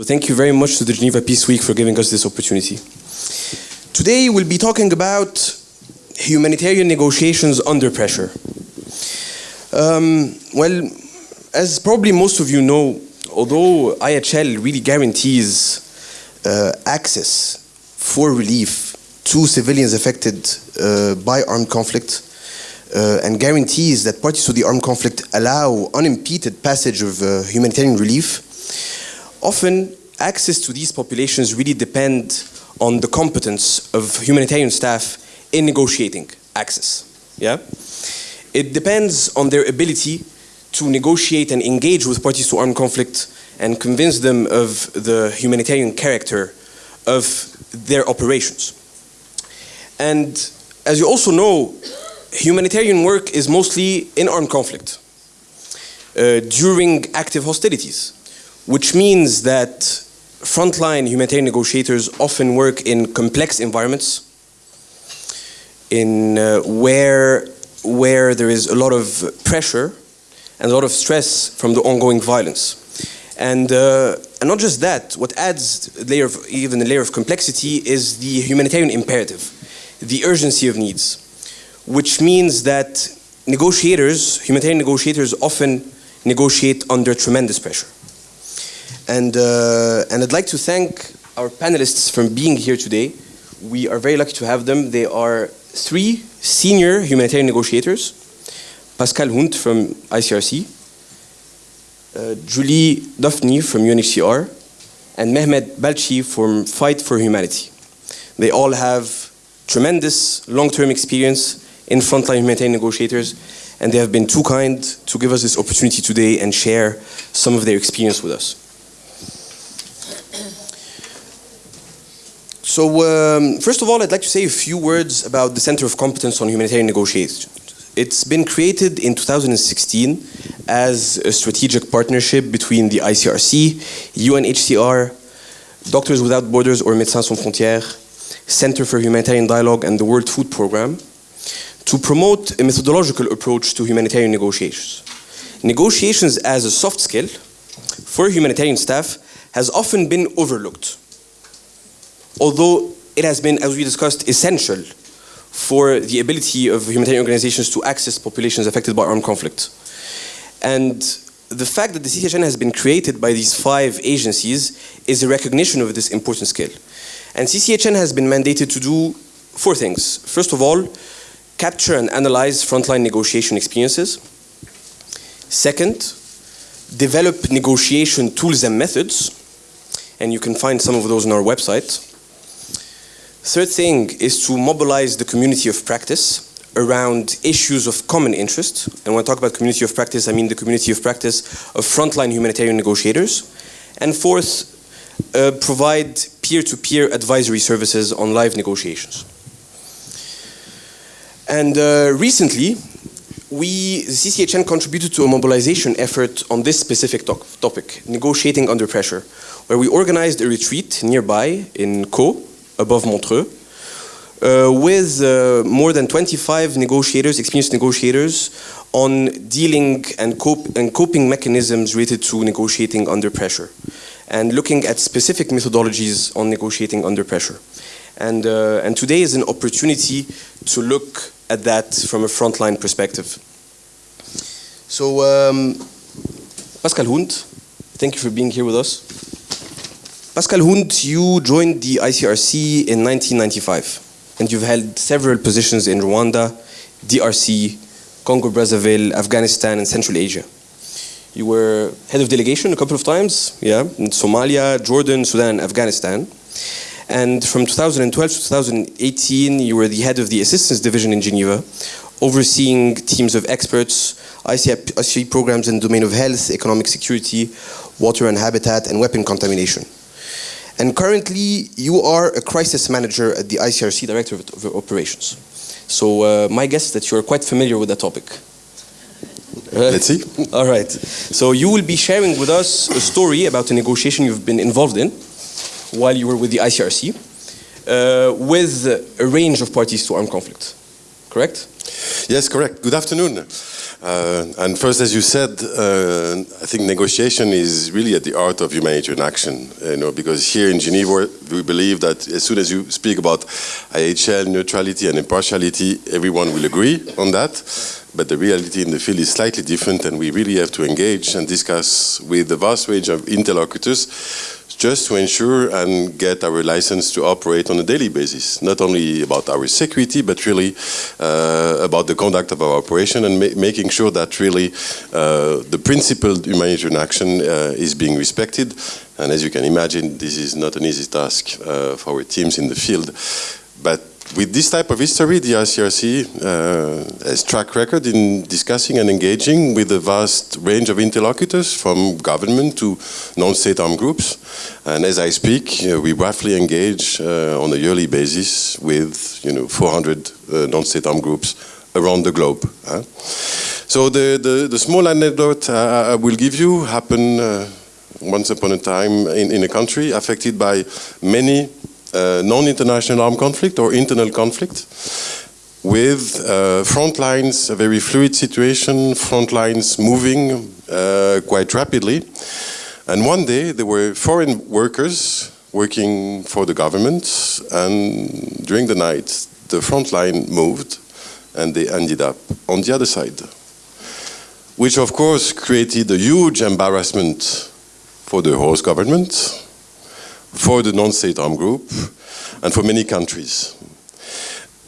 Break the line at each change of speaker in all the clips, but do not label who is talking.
So thank you very much to the Geneva Peace Week for giving us this opportunity. Today we'll be talking about humanitarian negotiations under pressure. Um, well, as probably most of you know, although IHL really guarantees uh, access for relief to civilians affected uh, by armed conflict uh, and guarantees that parties to the armed conflict allow unimpeded passage of uh, humanitarian relief, often access to these populations really depend on the competence of humanitarian staff in negotiating access. Yeah? It depends on their ability to negotiate and engage with parties to armed conflict and convince them of the humanitarian character of their operations. And as you also know, humanitarian work is mostly in armed conflict uh, during active hostilities, which means that frontline humanitarian negotiators often work in complex environments in uh, where where there is a lot of pressure and a lot of stress from the ongoing violence. And, uh, and not just that, what adds a layer of, even a layer of complexity is the humanitarian imperative, the urgency of needs, which means that negotiators, humanitarian negotiators often negotiate under tremendous pressure. And, uh, and I'd like to thank our panelists for being here today. We are very lucky to have them. They are three senior humanitarian negotiators, Pascal Hundt from ICRC, uh, Julie Dunphy from UNHCR, and Mehmet Balci from Fight for Humanity. They all have tremendous long-term experience in frontline humanitarian negotiators, and they have been too kind to give us this opportunity today and share some of their experience with us. So um, first of all, I'd like to say a few words about the Center of Competence on Humanitarian Negotiations. It's been created in 2016 as a strategic partnership between the ICRC, UNHCR, Doctors Without Borders or Médecins Sans Frontières, Center for Humanitarian Dialogue and the World Food Programme to promote a methodological approach to humanitarian negotiations. Negotiations as a soft skill for humanitarian staff has often been overlooked although it has been, as we discussed, essential for the ability of humanitarian organizations to access populations affected by armed conflict. And the fact that the CCHN has been created by these five agencies is a recognition of this important skill. And CCHN has been mandated to do four things. First of all, capture and analyze frontline negotiation experiences. Second, develop negotiation tools and methods. And you can find some of those on our website. Third thing is to mobilize the community of practice around issues of common interest. And when I talk about community of practice, I mean the community of practice of frontline humanitarian negotiators. And fourth, uh, provide peer-to-peer -peer advisory services on live negotiations. And uh, recently, we, the CCHN contributed to a mobilization effort on this specific to topic, negotiating under pressure, where we organized a retreat nearby in Caux, above Montreux, uh, with uh, more than 25 negotiators, experienced negotiators, on dealing and, cope and coping mechanisms related to negotiating under pressure, and looking at specific methodologies on negotiating under pressure. And, uh, and today is an opportunity to look at that from a frontline perspective. So, um, Pascal Hundt, thank you for being here with us. Pascal Hundt, you joined the ICRC in 1995, and you've held several positions in Rwanda, DRC, Congo-Brazzaville, Afghanistan, and Central Asia. You were head of delegation a couple of times, yeah, in Somalia, Jordan, Sudan, Afghanistan. And from 2012 to 2018, you were the head of the assistance division in Geneva, overseeing teams of experts, ICI programs in the domain of health, economic security, water and habitat, and weapon contamination. And currently, you are a crisis manager at the ICRC, Director of Operations. So uh, my guess is that you're quite familiar with that topic.
Uh, Let's see.
All right. So you will be sharing with us a story about a negotiation you've been involved in while you were with the ICRC uh, with a range of parties to armed conflict. Correct?
Yes, correct. Good afternoon. Uh, and first, as you said, uh, I think negotiation is really at the heart of humanitarian action. You know, because here in Geneva, we believe that as soon as you speak about IHL neutrality and impartiality, everyone will agree on that. But the reality in the field is slightly different, and we really have to engage and discuss with the vast range of interlocutors just to ensure and get our license to operate on a daily basis, not only about our security, but really uh, about the conduct of our operation and ma making sure that really uh, the principled humanitarian action uh, is being respected. And as you can imagine, this is not an easy task uh, for our teams in the field. But with this type of history, the ICRC uh, has track record in discussing and engaging with a vast range of interlocutors, from government to non-state armed groups. And as I speak, uh, we roughly engage uh, on a yearly basis with, you know, 400 uh, non-state armed groups around the globe. So the, the, the, small anecdote I will give you happened uh, once upon a time in, in a country affected by many uh, non-international armed conflict or internal conflict with uh, front lines, a very fluid situation, front lines moving uh, quite rapidly. And one day there were foreign workers working for the government and during the night the front line moved and they ended up on the other side. Which of course created a huge embarrassment for the host government, for the non-state armed group and for many countries.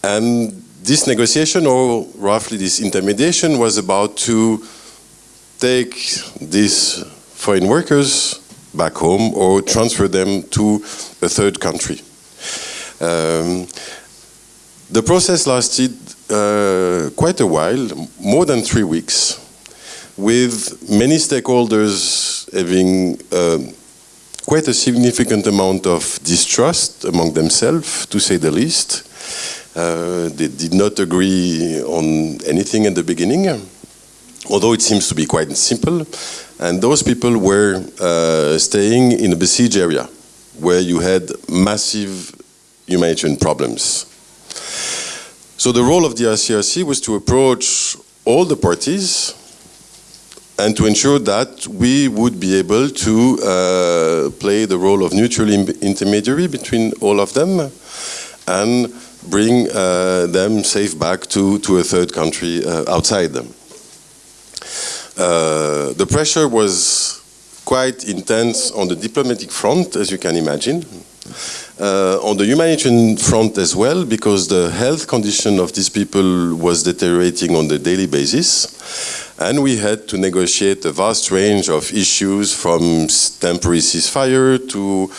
And this negotiation, or roughly this intermediation, was about to take these foreign workers back home or transfer them to a third country. Um, the process lasted uh, quite a while, more than three weeks, with many stakeholders having uh, quite a significant amount of distrust among themselves, to say the least. Uh, they did not agree on anything at the beginning, although it seems to be quite simple. And those people were uh, staying in a besieged area where you had massive humanitarian problems. So the role of the ICRC was to approach all the parties and to ensure that we would be able to uh, play the role of neutral intermediary between all of them and bring uh, them safe back to, to a third country uh, outside them. Uh, the pressure was quite intense on the diplomatic front, as you can imagine. Uh, on the humanitarian front as well, because the health condition of these people was deteriorating on a daily basis. And we had to negotiate a vast range of issues from temporary ceasefire to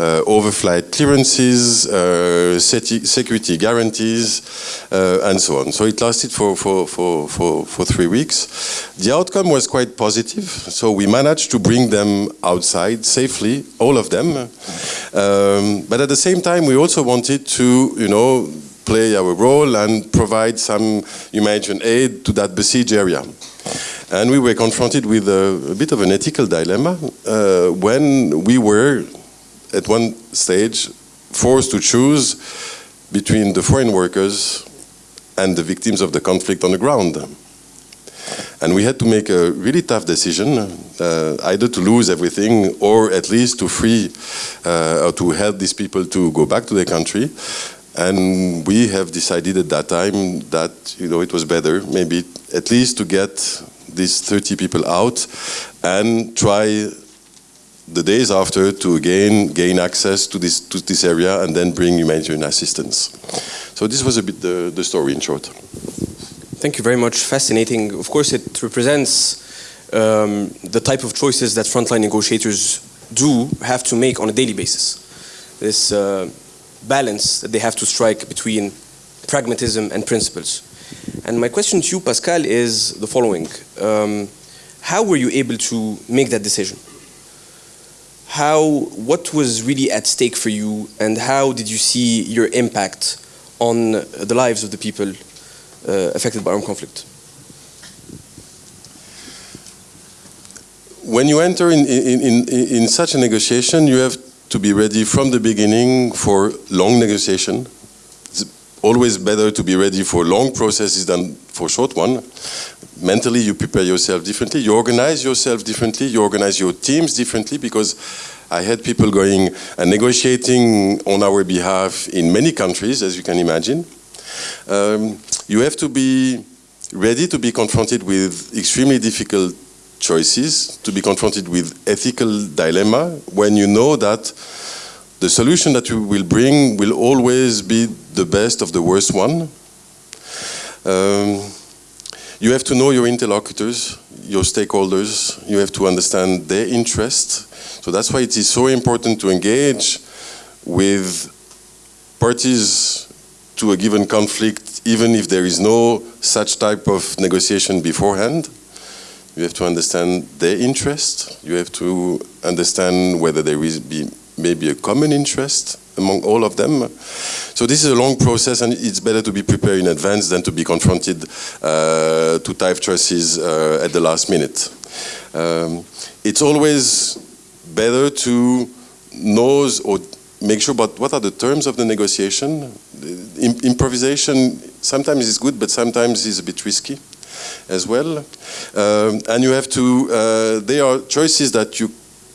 uh, overflight clearances, uh, security guarantees, uh, and so on. So it lasted for, for, for, for, for three weeks. The outcome was quite positive. So we managed to bring them outside safely, all of them. Um, but at the same time, we also wanted to, you know, play our role and provide some humanitarian aid to that besieged area. And we were confronted with a, a bit of an ethical dilemma uh, when we were, at one stage, forced to choose between the foreign workers and the victims of the conflict on the ground. And we had to make a really tough decision, uh, either to lose everything or at least to free uh, or to help these people to go back to their country. And we have decided at that time that you know it was better maybe at least to get these 30 people out and try the days after to again gain access to this to this area and then bring humanitarian assistance. So this was a bit the, the story in short.
Thank you very much. Fascinating. Of course, it represents um, the type of choices that frontline negotiators do have to make on a daily basis. This uh, balance that they have to strike between pragmatism and principles. And my question to you, Pascal, is the following. Um, how were you able to make that decision? How, what was really at stake for you and how did you see your impact on the lives of the people uh, affected by armed conflict?
When you enter in, in, in, in such a negotiation, you have to be ready from the beginning for long negotiation. It's always better to be ready for long processes than for short one. Mentally you prepare yourself differently, you organize yourself differently, you organize your teams differently because I had people going and negotiating on our behalf in many countries, as you can imagine. Um, you have to be ready to be confronted with extremely difficult choices, to be confronted with ethical dilemma when you know that the solution that you will bring will always be the best of the worst one. Um, you have to know your interlocutors, your stakeholders, you have to understand their interest. So that's why it is so important to engage with parties to a given conflict, even if there is no such type of negotiation beforehand. You have to understand their interest. You have to understand whether there is be maybe a common interest among all of them. So this is a long process and it's better to be prepared in advance than to be confronted uh, to type choices uh, at the last minute. Um, it's always better to know or make sure about what are the terms of the negotiation. The improvisation sometimes is good, but sometimes is a bit risky as well. Um, and you have to, uh, there are choices that you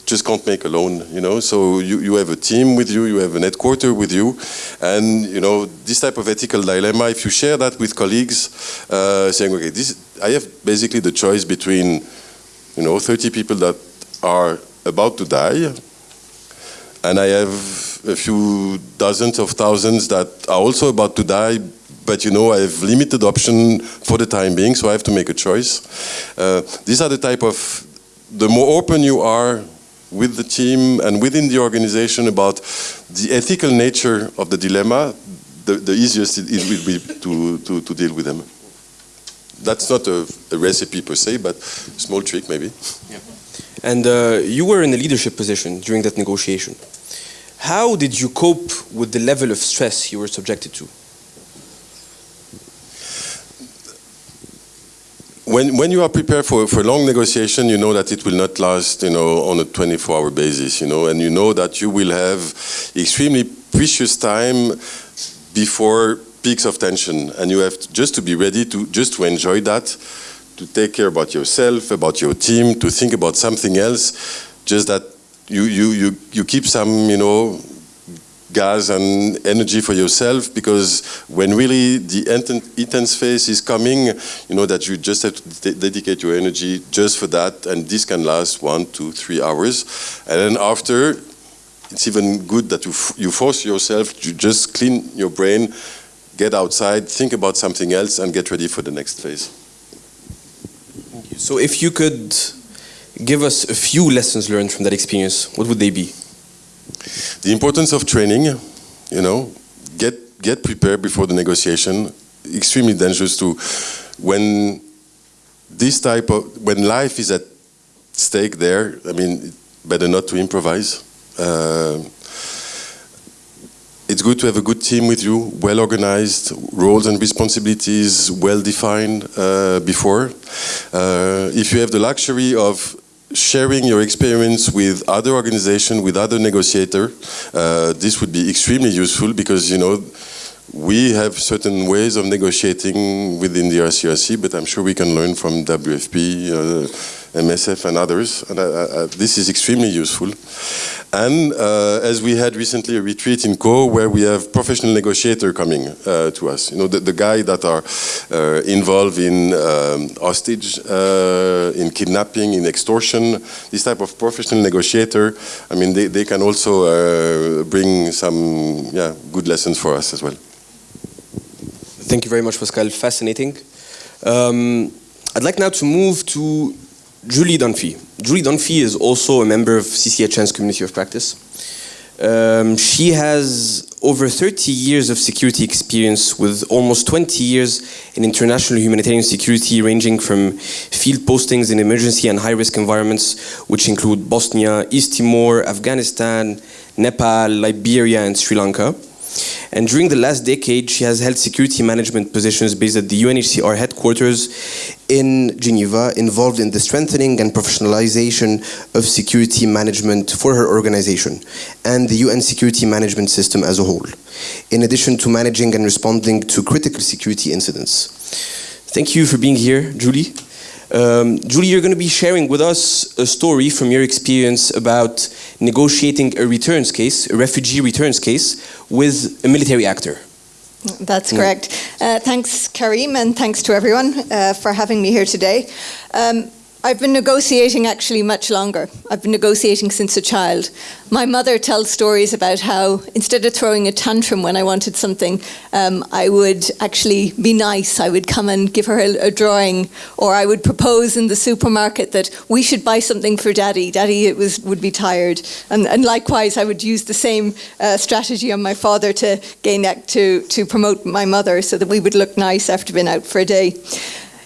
just can't make alone, you know. So you, you have a team with you, you have an headquarter with you, and you know this type of ethical dilemma. If you share that with colleagues, uh, saying, okay, this I have basically the choice between, you know, 30 people that are about to die, and I have a few dozens of thousands that are also about to die, but you know I have limited option for the time being, so I have to make a choice. Uh, these are the type of, the more open you are with the team and within the organization about the ethical nature of the dilemma, the, the easiest it, will be to, to, to, deal with them. That's not a, a, recipe per se, but small trick maybe.
Yeah. And uh, you were in a leadership position during that negotiation. How did you cope with the level of stress you were subjected to?
When, when you are prepared for, for long negotiation, you know that it will not last, you know, on a 24-hour basis, you know, and you know that you will have extremely precious time before peaks of tension, and you have to, just to be ready to just to enjoy that, to take care about yourself, about your team, to think about something else, just that you you you you keep some, you know, gas and energy for yourself because when really the intense phase is coming, you know that you just have to dedicate your energy just for that and this can last one, two, three hours. And then after, it's even good that you, you force yourself to just clean your brain, get outside, think about something else and get ready for the next phase.
So if you could give us a few lessons learned from that experience, what would they be?
The importance of training, you know, get get prepared before the negotiation. Extremely dangerous to when this type of when life is at stake there. I mean, better not to improvise. Uh, it's good to have a good team with you, well organized, roles and responsibilities well defined uh, before. Uh, if you have the luxury of sharing your experience with other organizations, with other negotiators, uh, this would be extremely useful because, you know, we have certain ways of negotiating within the ICRC, but I'm sure we can learn from WFP, uh, MSF and others. And uh, uh, this is extremely useful. And uh, as we had recently a retreat in Caux where we have professional negotiator coming uh, to us, you know, the, the guys that are uh, involved in um, hostage, uh, in kidnapping, in extortion, this type of professional negotiator, I mean, they, they can also uh, bring some yeah, good lessons for us as well.
Thank you very much, Pascal. Fascinating. Um, I'd like now to move to Julie Dunphy. Julie Dunphy is also a member of CCHN's community of practice. Um, she has over 30 years of security experience with almost 20 years in international humanitarian security ranging from field postings in emergency and high-risk environments which include Bosnia, East Timor, Afghanistan, Nepal, Liberia and Sri Lanka. And during the last decade, she has held security management positions based at the UNHCR headquarters in Geneva, involved in the strengthening and professionalization of security management for her organization and the UN security management system as a whole, in addition to managing and responding to critical security incidents. Thank you for being here, Julie. Um, Julie, you're going to be sharing with us a story from your experience about negotiating a returns case, a refugee returns case, with a military actor.
That's correct. Uh, thanks, Karim, and thanks to everyone uh, for having me here today. Um, I've been negotiating actually much longer. I've been negotiating since a child. My mother tells stories about how instead of throwing a tantrum when I wanted something, um, I would actually be nice. I would come and give her a, a, drawing, or I would propose in the supermarket that we should buy something for Daddy. Daddy it was would be tired, and, and likewise I would use the same uh, strategy on my father to gain to to promote my mother, so that we would look nice after being out for a day.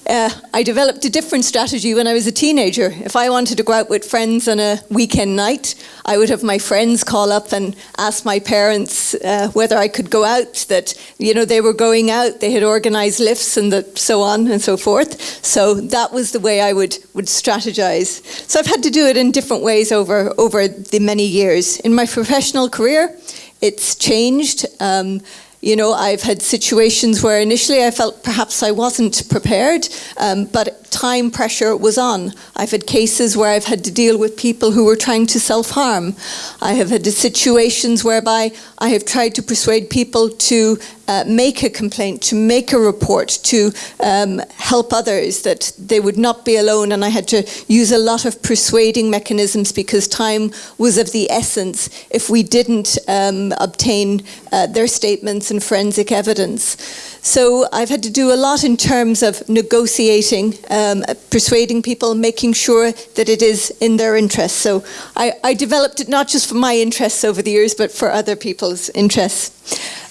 Uh, I developed a different strategy when I was a teenager. If I wanted to go out with friends on a weekend night, I would have my friends call up and ask my parents uh, whether I could go out, that, you know, they were going out, they had organised lifts and the, so on and so forth. So that was the way I would, would strategize. So I've had to do it in different ways over, over the many years. In my professional career, it's changed. Um, you know, I've had situations where initially I felt perhaps I wasn't prepared, um, but time pressure was on. I've had cases where I've had to deal with people who were trying to self-harm. I have had situations whereby I have tried to persuade people to uh, make a complaint, to make a report, to um, help others, that they would not be alone. And I had to use a lot of persuading mechanisms because time was of the essence if we didn't um, obtain uh, their statements and forensic evidence. So I've had to do a lot in terms of negotiating, um, persuading people, making sure that it is in their interests. So I, I, developed it not just for my interests over the years, but for other people's interests.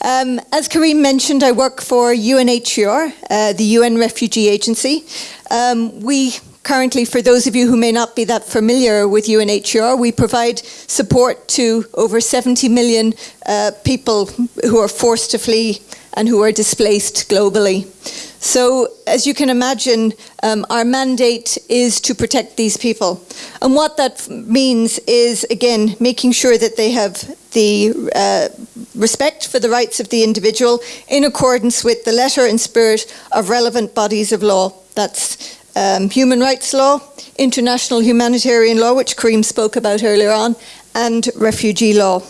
Um, as Karim mentioned, I work for UNHCR, uh, the UN Refugee Agency. Um, we currently, for those of you who may not be that familiar with UNHCR, we provide support to over 70 million uh, people who are forced to flee and who are displaced globally. So, as you can imagine, um, our mandate is to protect these people. And what that means is, again, making sure that they have the uh, respect for the rights of the individual in accordance with the letter and spirit of relevant bodies of law. That's um, human rights law, international humanitarian law, which Karim spoke about earlier on, and refugee law.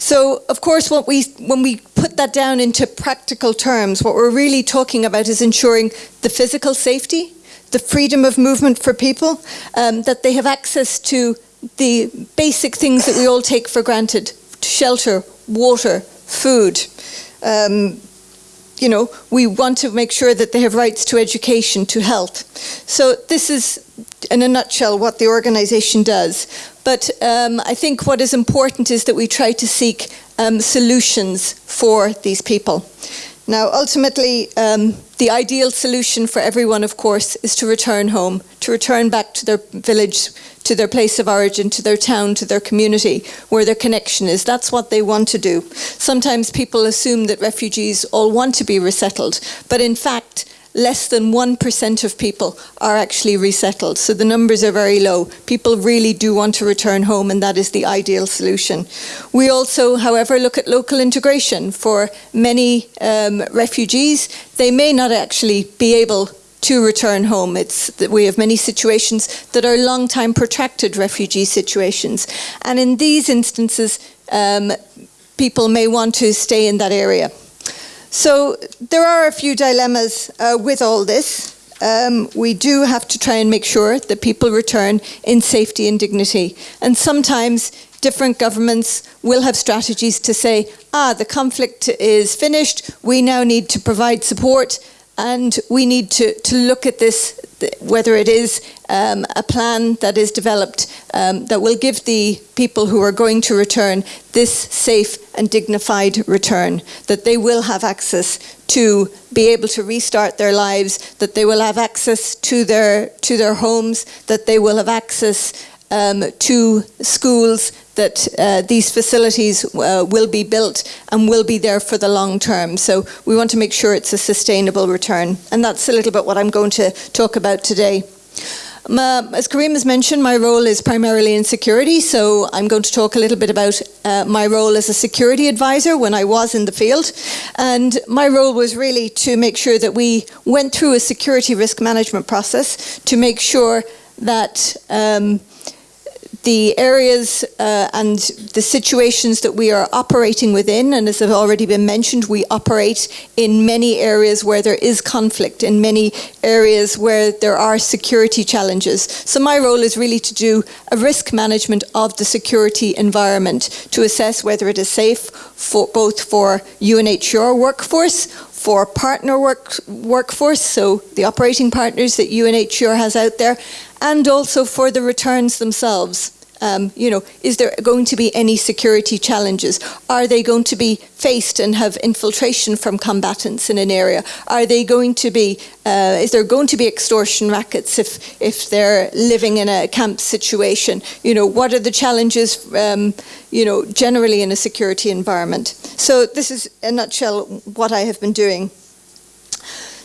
So, of course, what we, when we put that down into practical terms, what we're really talking about is ensuring the physical safety, the freedom of movement for people, um, that they have access to the basic things that we all take for granted shelter, water, food. Um, you know, we want to make sure that they have rights to education, to health. So this is, in a nutshell, what the organisation does. But um, I think what is important is that we try to seek um, solutions for these people. Now, ultimately, um, the ideal solution for everyone, of course, is to return home, to return back to their village, to their place of origin, to their town, to their community, where their connection is. That's what they want to do. Sometimes people assume that refugees all want to be resettled, but in fact, less than 1% of people are actually resettled. So the numbers are very low. People really do want to return home and that is the ideal solution. We also, however, look at local integration. For many um, refugees, they may not actually be able to return home. It's that we have many situations that are long time protracted refugee situations. And in these instances, um, people may want to stay in that area. So there are a few dilemmas uh, with all this. Um, we do have to try and make sure that people return in safety and dignity. And sometimes different governments will have strategies to say, ah, the conflict is finished, we now need to provide support and we need to, to look at this, whether it is um, a plan that is developed um, that will give the people who are going to return this safe and dignified return, that they will have access to be able to restart their lives, that they will have access to their, to their homes, that they will have access um, to schools, that uh, these facilities uh, will be built and will be there for the long term. So we want to make sure it's a sustainable return. And that's a little bit what I'm going to talk about today. Ma- as Kareem has mentioned, my role is primarily in security, so I'm going to talk a little bit about uh, my role as a security advisor when I was in the field. And my role was really to make sure that we went through a security risk management process to make sure that um, the areas uh, and the situations that we are operating within, and as have already been mentioned, we operate in many areas where there is conflict, in many areas where there are security challenges. So my role is really to do a risk management of the security environment to assess whether it is safe for both for UNHCR workforce, for partner work, workforce, so the operating partners that UNHCR has out there, and also for the returns themselves. Um, you know, is there going to be any security challenges? Are they going to be faced and have infiltration from combatants in an area? Are they going to be, uh, is there going to be extortion rackets if, if they're living in a camp situation? You know, what are the challenges, um, you know, generally in a security environment? So this is, in a nutshell, what I have been doing.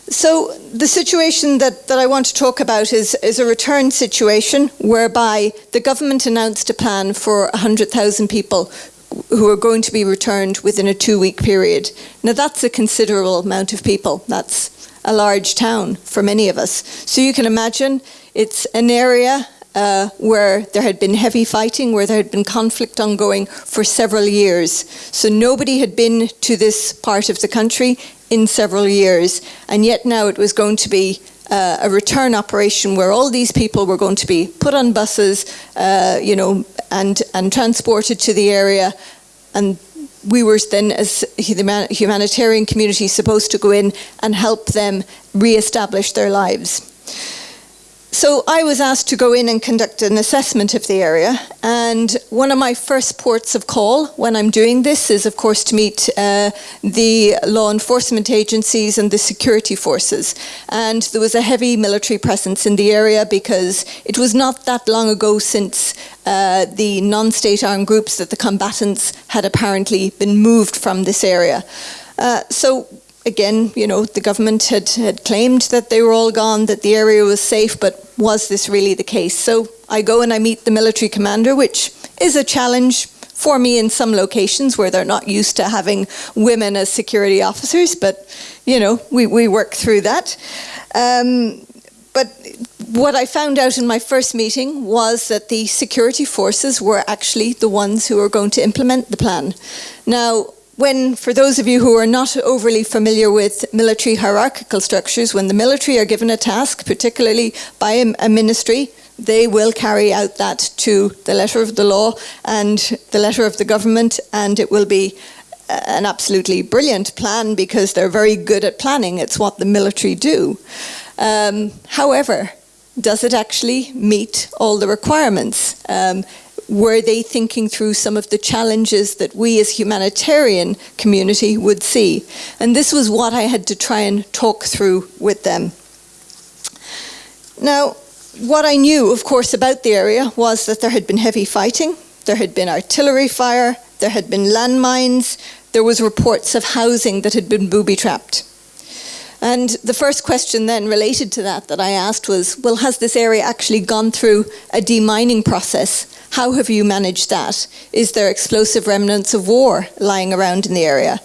So the situation that, that I want to talk about is, is a return situation whereby the government announced a plan for 100,000 people who are going to be returned within a two-week period. Now that's a considerable amount of people. That's a large town for many of us. So you can imagine it's an area uh, where there had been heavy fighting, where there had been conflict ongoing for several years. So nobody had been to this part of the country in several years, and yet now it was going to be uh, a return operation where all these people were going to be put on buses, uh, you know, and and transported to the area, and we were then, as the humanitarian community, supposed to go in and help them re-establish their lives. So I was asked to go in and conduct an assessment of the area, and one of my first ports of call when I'm doing this is, of course, to meet uh, the law enforcement agencies and the security forces. And there was a heavy military presence in the area because it was not that long ago since uh, the non-state armed groups that the combatants had apparently been moved from this area. Uh, so again, you know, the government had, had claimed that they were all gone, that the area was safe, but was this really the case? So I go and I meet the military commander, which is a challenge for me in some locations where they're not used to having women as security officers, but, you know, we, we work through that. Um, but what I found out in my first meeting was that the security forces were actually the ones who were going to implement the plan. Now, when, for those of you who are not overly familiar with military hierarchical structures, when the military are given a task, particularly by a, ministry, they will carry out that to the letter of the law and the letter of the government, and it will be an absolutely brilliant plan because they're very good at planning. It's what the military do. Um, however, does it actually meet all the requirements? Um, were they thinking through some of the challenges that we as humanitarian community would see? And this was what I had to try and talk through with them. Now, what I knew, of course, about the area was that there had been heavy fighting, there had been artillery fire, there had been landmines, there was reports of housing that had been booby-trapped. And the first question then related to that that I asked was, well, has this area actually gone through a demining process how have you managed that? Is there explosive remnants of war lying around in the area?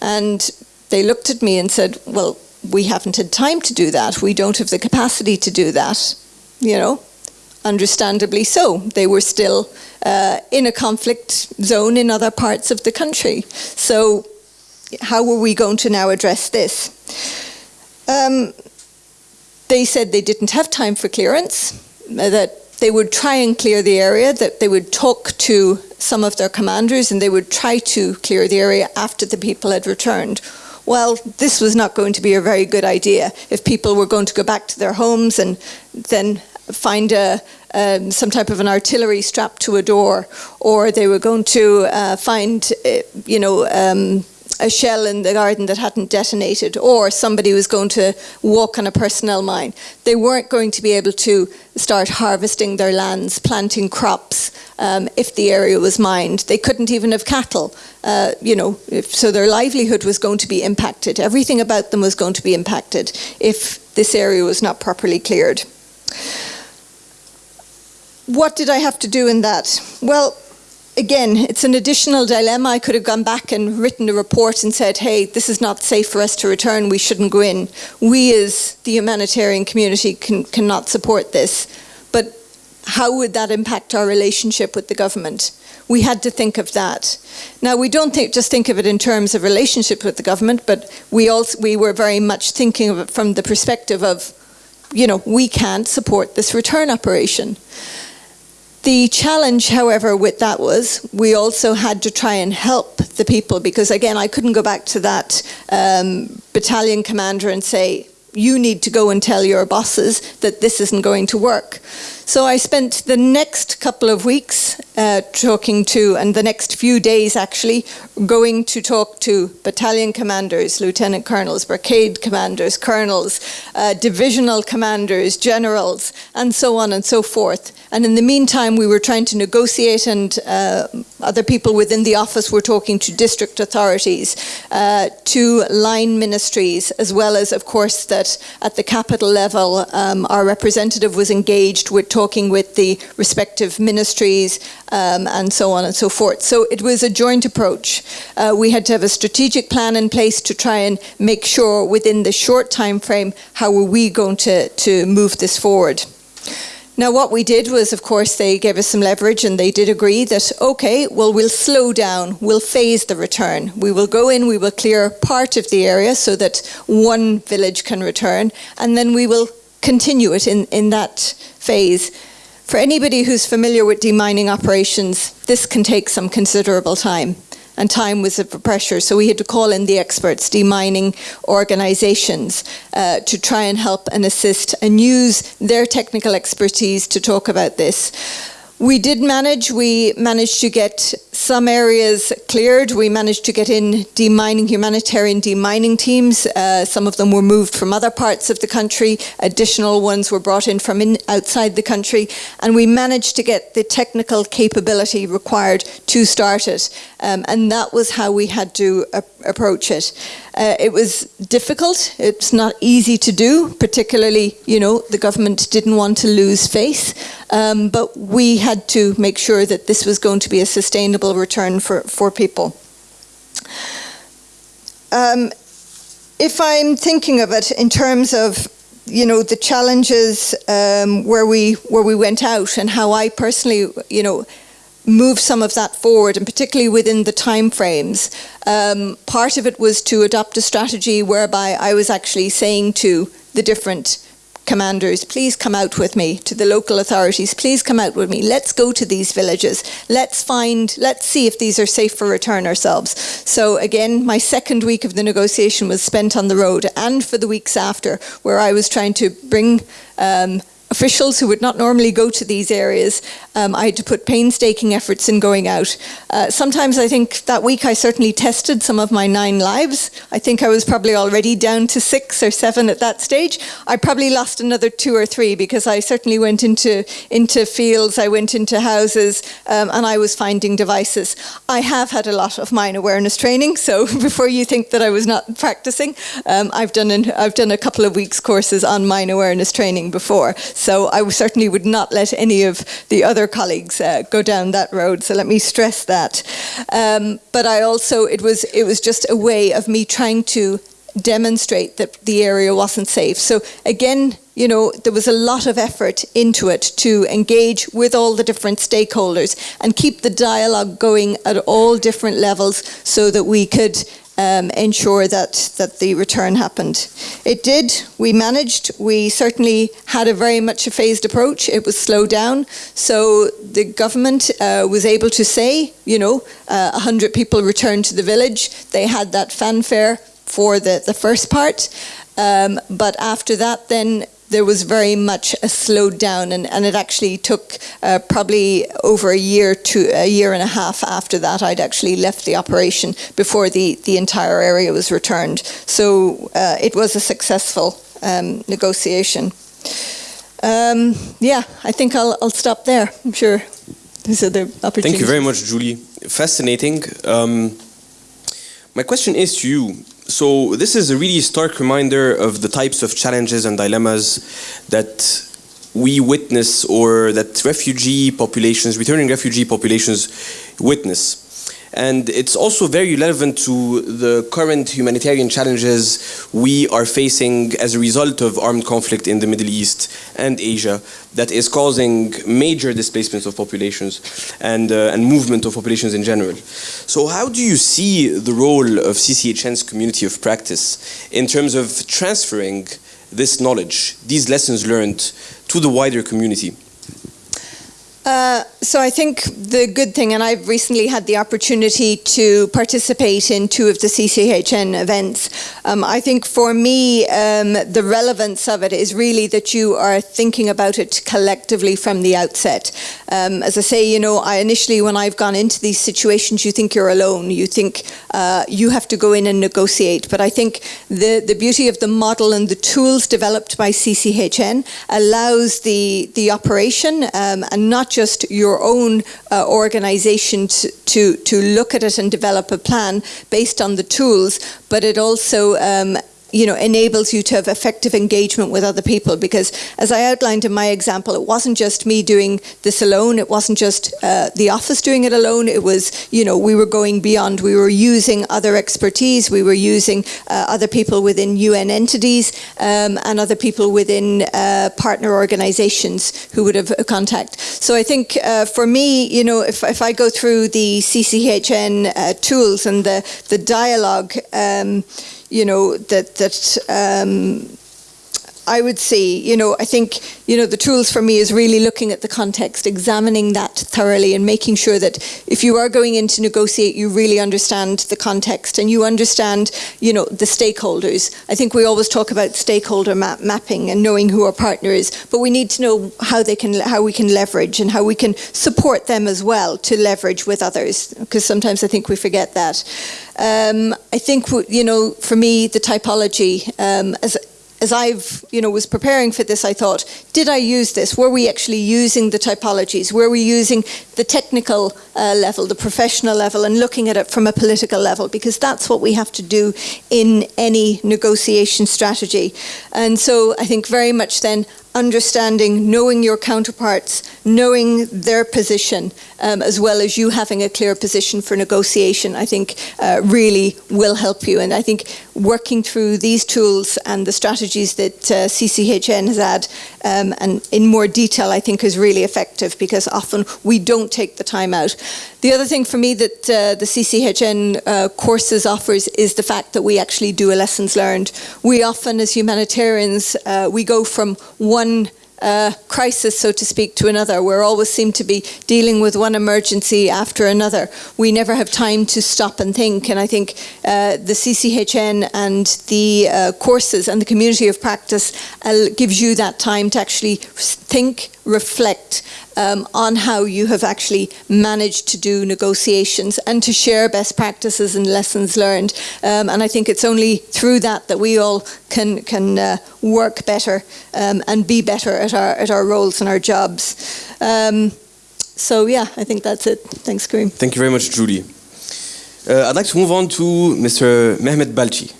And they looked at me and said, well, we haven't had time to do that. We don't have the capacity to do that. You know, understandably so. They were still uh, in a conflict zone in other parts of the country. So how were we going to now address this? Um, they said they didn't have time for clearance, that they would try and clear the area, that they would talk to some of their commanders and they would try to clear the area after the people had returned. Well, this was not going to be a very good idea if people were going to go back to their homes and then find a, um, some type of an artillery strapped to a door, or they were going to uh, find, uh, you know, um, a shell in the garden that hadn't detonated or somebody was going to walk on a personnel mine. They weren't going to be able to start harvesting their lands, planting crops um, if the area was mined. They couldn't even have cattle, uh, you know, if, so their livelihood was going to be impacted. Everything about them was going to be impacted if this area was not properly cleared. what did I have to do in that? Well, again, it's an additional dilemma. I could have gone back and written a report and said, hey, this is not safe for us to return, we shouldn't go in. We, as the humanitarian community, can, cannot support this. But how would that impact our relationship with the government? We had to think of that. Now, we don't think, just think of it in terms of relationship with the government, but we, also, we were very much thinking of it from the perspective of, you know, we can't support this return operation. The challenge, however, with that was we also had to try and help the people because, again, I couldn't go back to that um, battalion commander and say, you need to go and tell your bosses that this isn't going to work. So I spent the next couple of weeks uh, talking to, and the next few days actually, going to talk to battalion commanders, lieutenant colonels, brigade commanders, colonels, uh, divisional commanders, generals, and so on and so forth. And in the meantime, we were trying to negotiate, and uh, other people within the office were talking to district authorities, uh, to line ministries, as well as, of course, that at the capital level, um, our representative was engaged with talking with the respective ministries um, and so on and so forth. So it was a joint approach. Uh, we had to have a strategic plan in place to try and make sure within the short time frame how were we going to, to move this forward. Now, what we did was, of course, they gave us some leverage and they did agree that, okay, well, we'll slow down, we'll phase the return. We will go in, we will clear part of the area so that one village can return, and then we will continue it in, in that phase. For anybody who's familiar with demining operations, this can take some considerable time and time was a pressure. So we had to call in the experts, demining organisations, uh, to try and help and assist and use their technical expertise to talk about this. We did manage, we managed to get some areas cleared. We managed to get in demining, humanitarian demining teams. Uh, some of them were moved from other parts of the country. Additional ones were brought in from in, outside the country. And we managed to get the technical capability required to start it. Um, and that was how we had to uh, approach it. Uh, it was difficult. It's not easy to do, particularly, you know, the government didn't want to lose face. Um, but we had to make sure that this was going to be a sustainable return for, for people. Um, if I'm thinking of it in terms of you know the challenges um, where we where we went out and how I personally you know move some of that forward, and particularly within the time frames. Um, part of it was to adopt a strategy whereby I was actually saying to the different commanders, please come out with me, to the local authorities, please come out with me. Let's go to these villages. Let's find, let's see if these are safe for return ourselves. So again, my second week of the negotiation was spent on the road and for the weeks after, where I was trying to bring um, officials who would not normally go to these areas. Um, I had to put painstaking efforts in going out. Uh, sometimes I think that week I certainly tested some of my nine lives. I think I was probably already down to six or seven at that stage. I probably lost another two or three because I certainly went into, into fields, I went into houses, um, and I was finding devices. I have had a lot of mine awareness training, so before you think that I was not practicing, um, I've, done an, I've done a couple of weeks courses on mine awareness training before. So I certainly would not let any of the other colleagues uh, go down that road. So let me stress that. Um, but I also, it was, it was just a way of me trying to demonstrate that the area wasn't safe. So again, you know, there was a lot of effort into it to engage with all the different stakeholders and keep the dialogue going at all different levels so that we could um, ensure that, that the return happened. It did, we managed, we certainly had a very much a phased approach, it was slowed down, so the government uh, was able to say, you know, uh, 100 people returned to the village, they had that fanfare for the, the first part, um, but after that then there was very much a slowed down and, and it actually took uh, probably over a year to a year and a half after that I'd actually left the operation before the, the entire area was returned. So uh, it was a successful um, negotiation. Um, yeah, I think I'll, I'll stop there. I'm sure there's other opportunities.
Thank you very much, Julie. Fascinating. Um, my question is to you. So this is a really stark reminder of the types of challenges and dilemmas that we witness or that refugee populations, returning refugee populations witness. And it's also very relevant to the current humanitarian challenges we are facing as a result of armed conflict in the Middle East and Asia that is causing major displacements of populations and, uh, and movement of populations in general. So how do you see the role of CCHN's community of practice in terms of transferring this knowledge, these lessons learned to the wider community?
Uh, so I think the good thing, and I've recently had the opportunity to participate in two of the CCHN events. Um, I think for me, um, the relevance of it is really that you are thinking about it collectively from the outset. Um, as I say, you know, I initially, when I've gone into these situations, you think you're alone. You think uh, you have to go in and negotiate. But I think the, the beauty of the model and the tools developed by CCHN allows the, the operation um, and not just your own uh, organization to, to, to look at it and develop a plan based on the tools, but it also um, you know, enables you to have effective engagement with other people. Because as I outlined in my example, it wasn't just me doing this alone. It wasn't just uh, the office doing it alone. It was, you know, we were going beyond. We were using other expertise. We were using uh, other people within UN entities um, and other people within uh, partner organizations who would have contact. So I think uh, for me, you know, if, if I go through the CCHN uh, tools and the, the dialogue, um, you know, that, that um, I would say, you know, I think, you know, the tools for me is really looking at the context, examining that thoroughly and making sure that if you are going in to negotiate, you really understand the context and you understand, you know, the stakeholders. I think we always talk about stakeholder map mapping and knowing who our partner is, but we need to know how they can, how we can leverage and how we can support them as well to leverage with others, because sometimes I think we forget that. Um, I think, you know, for me, the typology, um, as as I've, you know, was preparing for this, I thought, did I use this? Were we actually using the typologies? Were we using the technical uh, level, the professional level, and looking at it from a political level? Because that's what we have to do in any negotiation strategy. And so I think very much then understanding, knowing your counterparts, knowing their position, um, as well as you having a clear position for negotiation, I think uh, really will help you. And I think working through these tools and the strategies that uh, CCHN has had, um, and in more detail, I think is really effective because often we don't take the time out. The other thing for me that uh, the CCHN uh, courses offers is the fact that we actually do a lessons learned. We often, as humanitarians, uh, we go from one uh, crisis, so to speak, to another. We always seem to be dealing with one emergency after another. We never have time to stop and think. And I think uh, the CCHN and the uh, courses and the community of practice uh, gives you that time to actually think, reflect um, on how you have actually managed to do negotiations and to share best practices and lessons learned. Um, and I think it's only through that that we all can can uh, work better um, and be better at our at our roles and our jobs. Um, so yeah, I think that's it. Thanks, Karim.
Thank you very much, Julie. Uh, I'd like to move on to Mr. Mehmet Balci.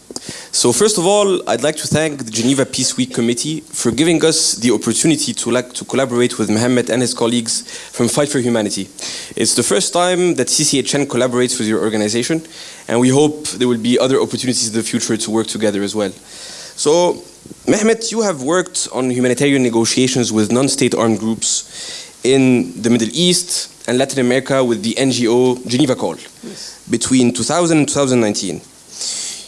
So first of all, I'd like to thank the Geneva Peace Week Committee for giving us the opportunity to, like, to collaborate with Mehmet and his colleagues from Fight for Humanity. It's the first time that CCHN collaborates with your organization, and we hope there will be other opportunities in the future to work together as well. So, Mehmet, you have worked on humanitarian negotiations with non-state armed groups in the Middle East and Latin America with the NGO Geneva Call yes. Between 2000 and 2019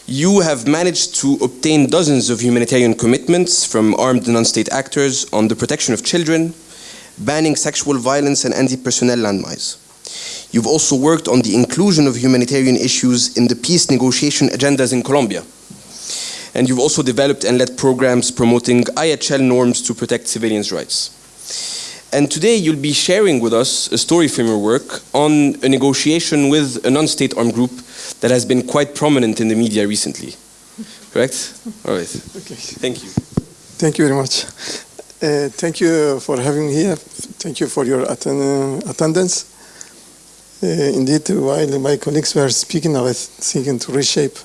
you have managed to obtain dozens of humanitarian commitments from armed non-state actors on the protection of children, banning sexual violence and anti-personnel landmines. You've also worked on the inclusion of humanitarian issues in the peace negotiation agendas in Colombia. And you've also developed and led programs promoting IHL norms to protect civilians' rights. And today you'll be sharing with us a story from your work on a negotiation with a non-state armed group that has been quite prominent in the media recently. Correct? All right. Okay. Thank you.
Thank you very much. Uh, thank you for having me here. Thank you for your atten attendance. Uh, indeed, while my colleagues were speaking, I was thinking to reshape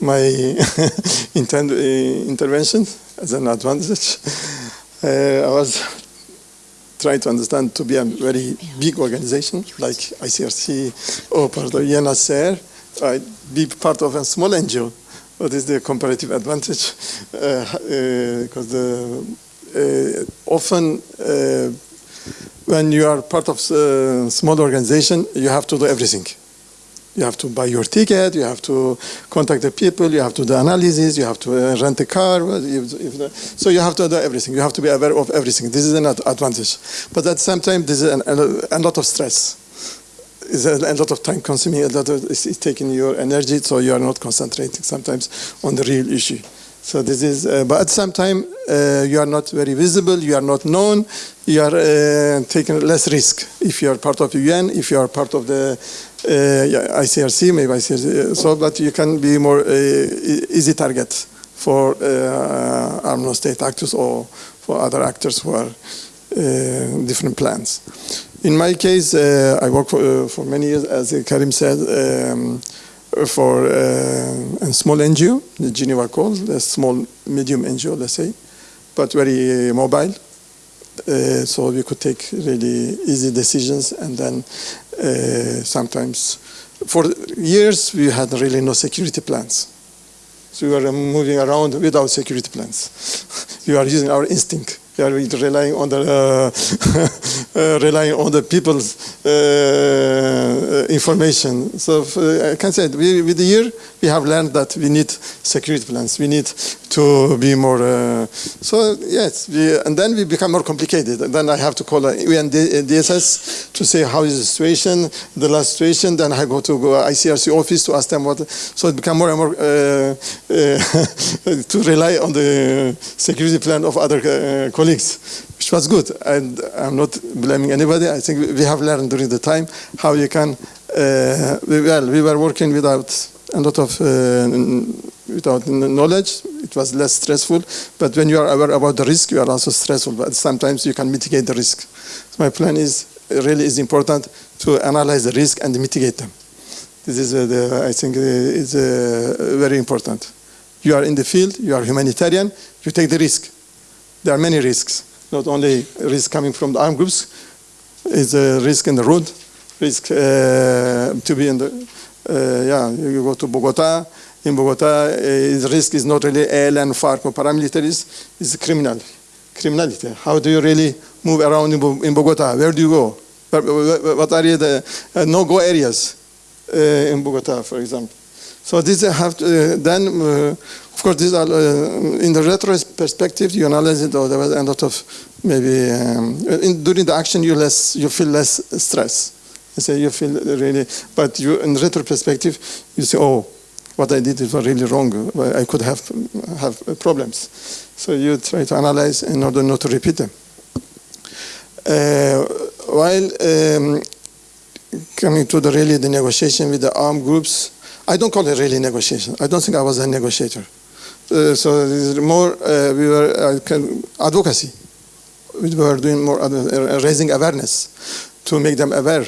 my uh, intervention as an advantage. Uh, I was try to understand to be a very big organization like ICRC or part of UNHCR, I be part of a small NGO. What is the comparative advantage? Because the uh, often uh, when you are part of a small organization, you have to do everything. You have to buy your ticket, you have to contact the people, you have to do analysis, you have to uh, rent a car. If, if the, so you have to do everything. You have to be aware of everything. This is an advantage. But at the same time, this is an, a, lot of stress. It's a, a, lot of time consuming, a lot of, it's, it's taking your energy, so you are not concentrating sometimes on the real issue. So this is, uh, but at the same time, uh, you are not very visible, you are not known, you are uh, taking less risk if you are part of the UN, if you are part of the uh, ICRC, maybe ICRC, so that you can be more uh, easy target for uh, armed state actors or for other actors who are different plans. In my case, I worked for, for, many years, as Karim said, um, for uh, a small NGO, the Geneva calls, a small, medium NGO, let's say, but very mobile. Uh, so we could take really easy decisions and then uh, sometimes, for years, we had really no security plans. So we were moving around without security plans. we are using our instinct we are relying on the uh, uh, relying on the people's uh, information. So I can say with the year we have learned that we need security plans. We need to be more. Uh, so yes, we, and then we become more complicated. And then I have to call UN DSS to say how is the situation, the last situation. Then I go to go ICRC office to ask them what. So it become more and more uh, uh, to rely on the security plan of other uh, colleagues, which was good. And I'm not blaming anybody. I think we have learned during the time how you can. Uh, well, we were working without a lot of uh, without knowledge, it was less stressful. But when you are aware about the risk, you are also stressful. But sometimes you can mitigate the risk. So my plan is really is important to analyze the risk and mitigate them. This is uh, the, I think uh, is uh, very important. You are in the field, you are humanitarian, you take the risk. There are many risks, not only risk coming from the armed groups, is a risk in the road, risk uh, to be in the, uh, yeah, you go to Bogota, in Bogota, uh, the risk is not really ELN, FARC, or paramilitaries, it's criminal, criminality. How do you really move around in Bogota? Where do you go? What are the uh, no-go areas uh, in Bogota, for example? So these have to, uh, then, uh, of course, these are in the retro perspective. You analyze it, or there was a lot of maybe um, in, during the action you less you feel less stress. You say you feel really, but you in retro perspective you say, oh, what I did is really wrong. I could have have problems. So you try to analyze in order not to repeat them. Uh, while um, coming to the really the negotiation with the armed groups, I don't call it really negotiation. I don't think I was a negotiator. Uh, so more uh, we were uh, advocacy. We were doing more uh, raising awareness to make them aware,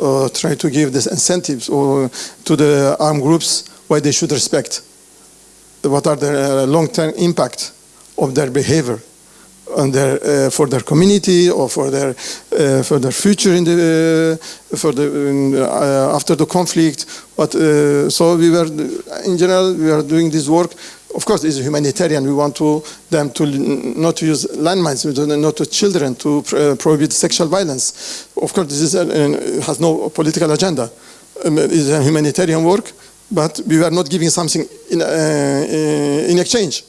or try to give these incentives or to the armed groups why they should respect. What are the uh, long-term impact of their behavior on their, uh, for their community or for their uh, for their future in the uh, for the uh, after the conflict. But uh, so we were in general we are doing this work. Of course, it's humanitarian. We want to them to not to use landmines, not to children to prohibit sexual violence. Of course, this is has no political agenda. Um, it's a humanitarian work but we are not giving something in, uh, in exchange.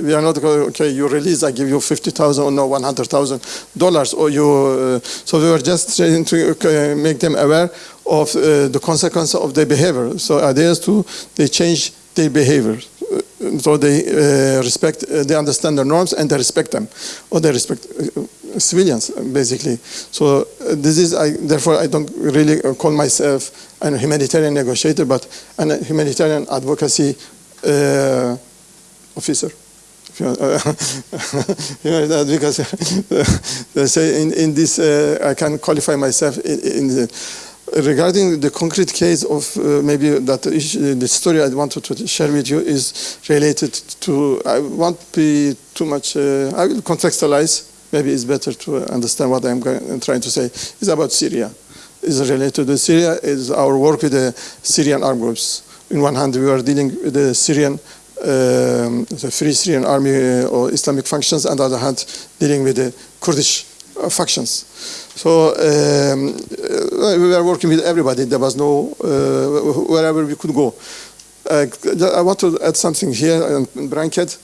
We are not going, okay, you release, I give you 50,000 or no, $100,000 or you, uh, so we were just trying to uh, make them aware of uh, the consequence of their behavior. So ideas to, they change their behavior. Uh, so they uh, respect, they understand the norms and they respect them, or they respect civilians, basically. So uh, this is, I, therefore, I don't really call myself a humanitarian negotiator, but a humanitarian advocacy uh, officer. because they say in, in this, uh, I can qualify myself in, in the, regarding the concrete case of uh, maybe that issue, the story I wanted to share with you is related to, I won't be too much, uh, I will contextualize maybe it's better to understand what I'm going, trying to say. It's about Syria. It's related to Syria. Is our work with the Syrian armed groups. In one hand, we are dealing with the Syrian, um, the Free Syrian Army uh, or Islamic functions, and on the other hand, dealing with the Kurdish uh, factions. So um, uh, we were working with everybody. There was no uh, wherever we could go. Uh, I want to add something here in bracket.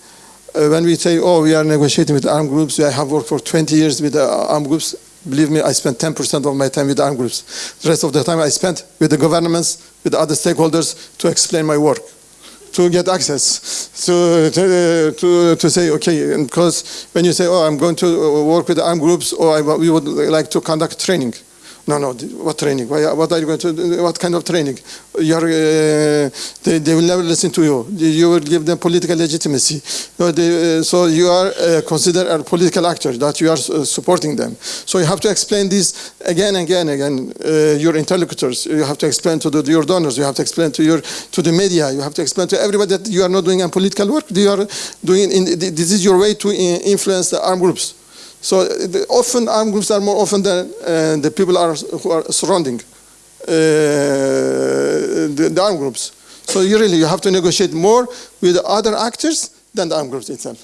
Uh, when we say, oh, we are negotiating with armed groups, I have worked for 20 years with the armed groups. Believe me, I spent 10% of my time with armed groups. The rest of the time I spent with the governments, with other stakeholders to explain my work, to get access, to, to, uh, to, to say, okay, because when you say, oh, I'm going to uh, work with armed groups, or I, we would like to conduct training. No, no. What training? What are you going to? What kind of training? Are, uh, they, they will never listen to you. You will give them political legitimacy. They, uh, so you are uh, considered a political actor that you are uh, supporting them. So you have to explain this again and again again. Uh, your interlocutors. You have to explain to the, your donors. You have to explain to your to the media. You have to explain to everybody that you are not doing a political work. You are doing. In, this is your way to influence the armed groups. So uh, the, often armed groups are more often than uh, the people are, who are surrounding uh, the, the armed groups. So you really you have to negotiate more with other actors than the armed groups itself.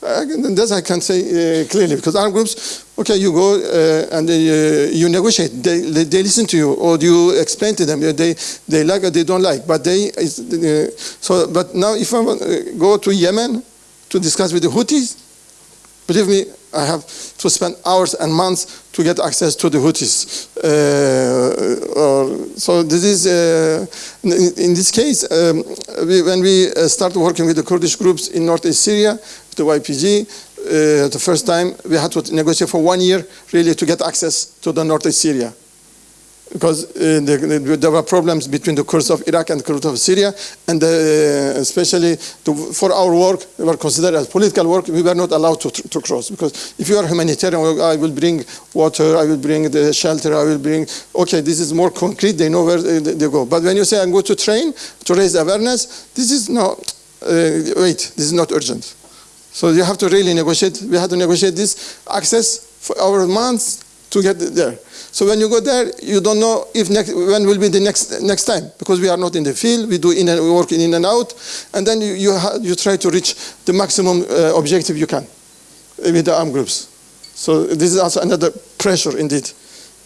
Uh, This I can say uh, clearly because armed groups, okay, you go uh, and they, you negotiate. They, they, they listen to you or you explain to them. They, they like or they don't like. But they, so but now if I go to Yemen to discuss with the Houthis, Believe me, I have to spend hours and months to get access to the Houthis. Uh, or, so this is, uh, in, in this case, um, we, when we uh, started working with the Kurdish groups in northeast Syria, the YPG, uh, the first time we had to negotiate for one year really to get access to the northeast Syria because uh, the, the, there were problems between the Kurds of Iraq and the Kurds of Syria, and uh, especially to, for our work, we were considered as political work. We were not allowed to, to cross because if you are humanitarian, I will bring water, I will bring the shelter, I will bring. Okay, this is more concrete. They know where they, they go. But when you say I'm going to train to raise awareness, this is no. Uh, wait, this is not urgent. So you have to really negotiate. We had to negotiate this access for our months to get there. So when you go there, you don't know if next, when will be the next next time because we are not in the field. We do in and we work in and out, and then you you, you try to reach the maximum uh, objective you can with the armed groups. So this is also another pressure indeed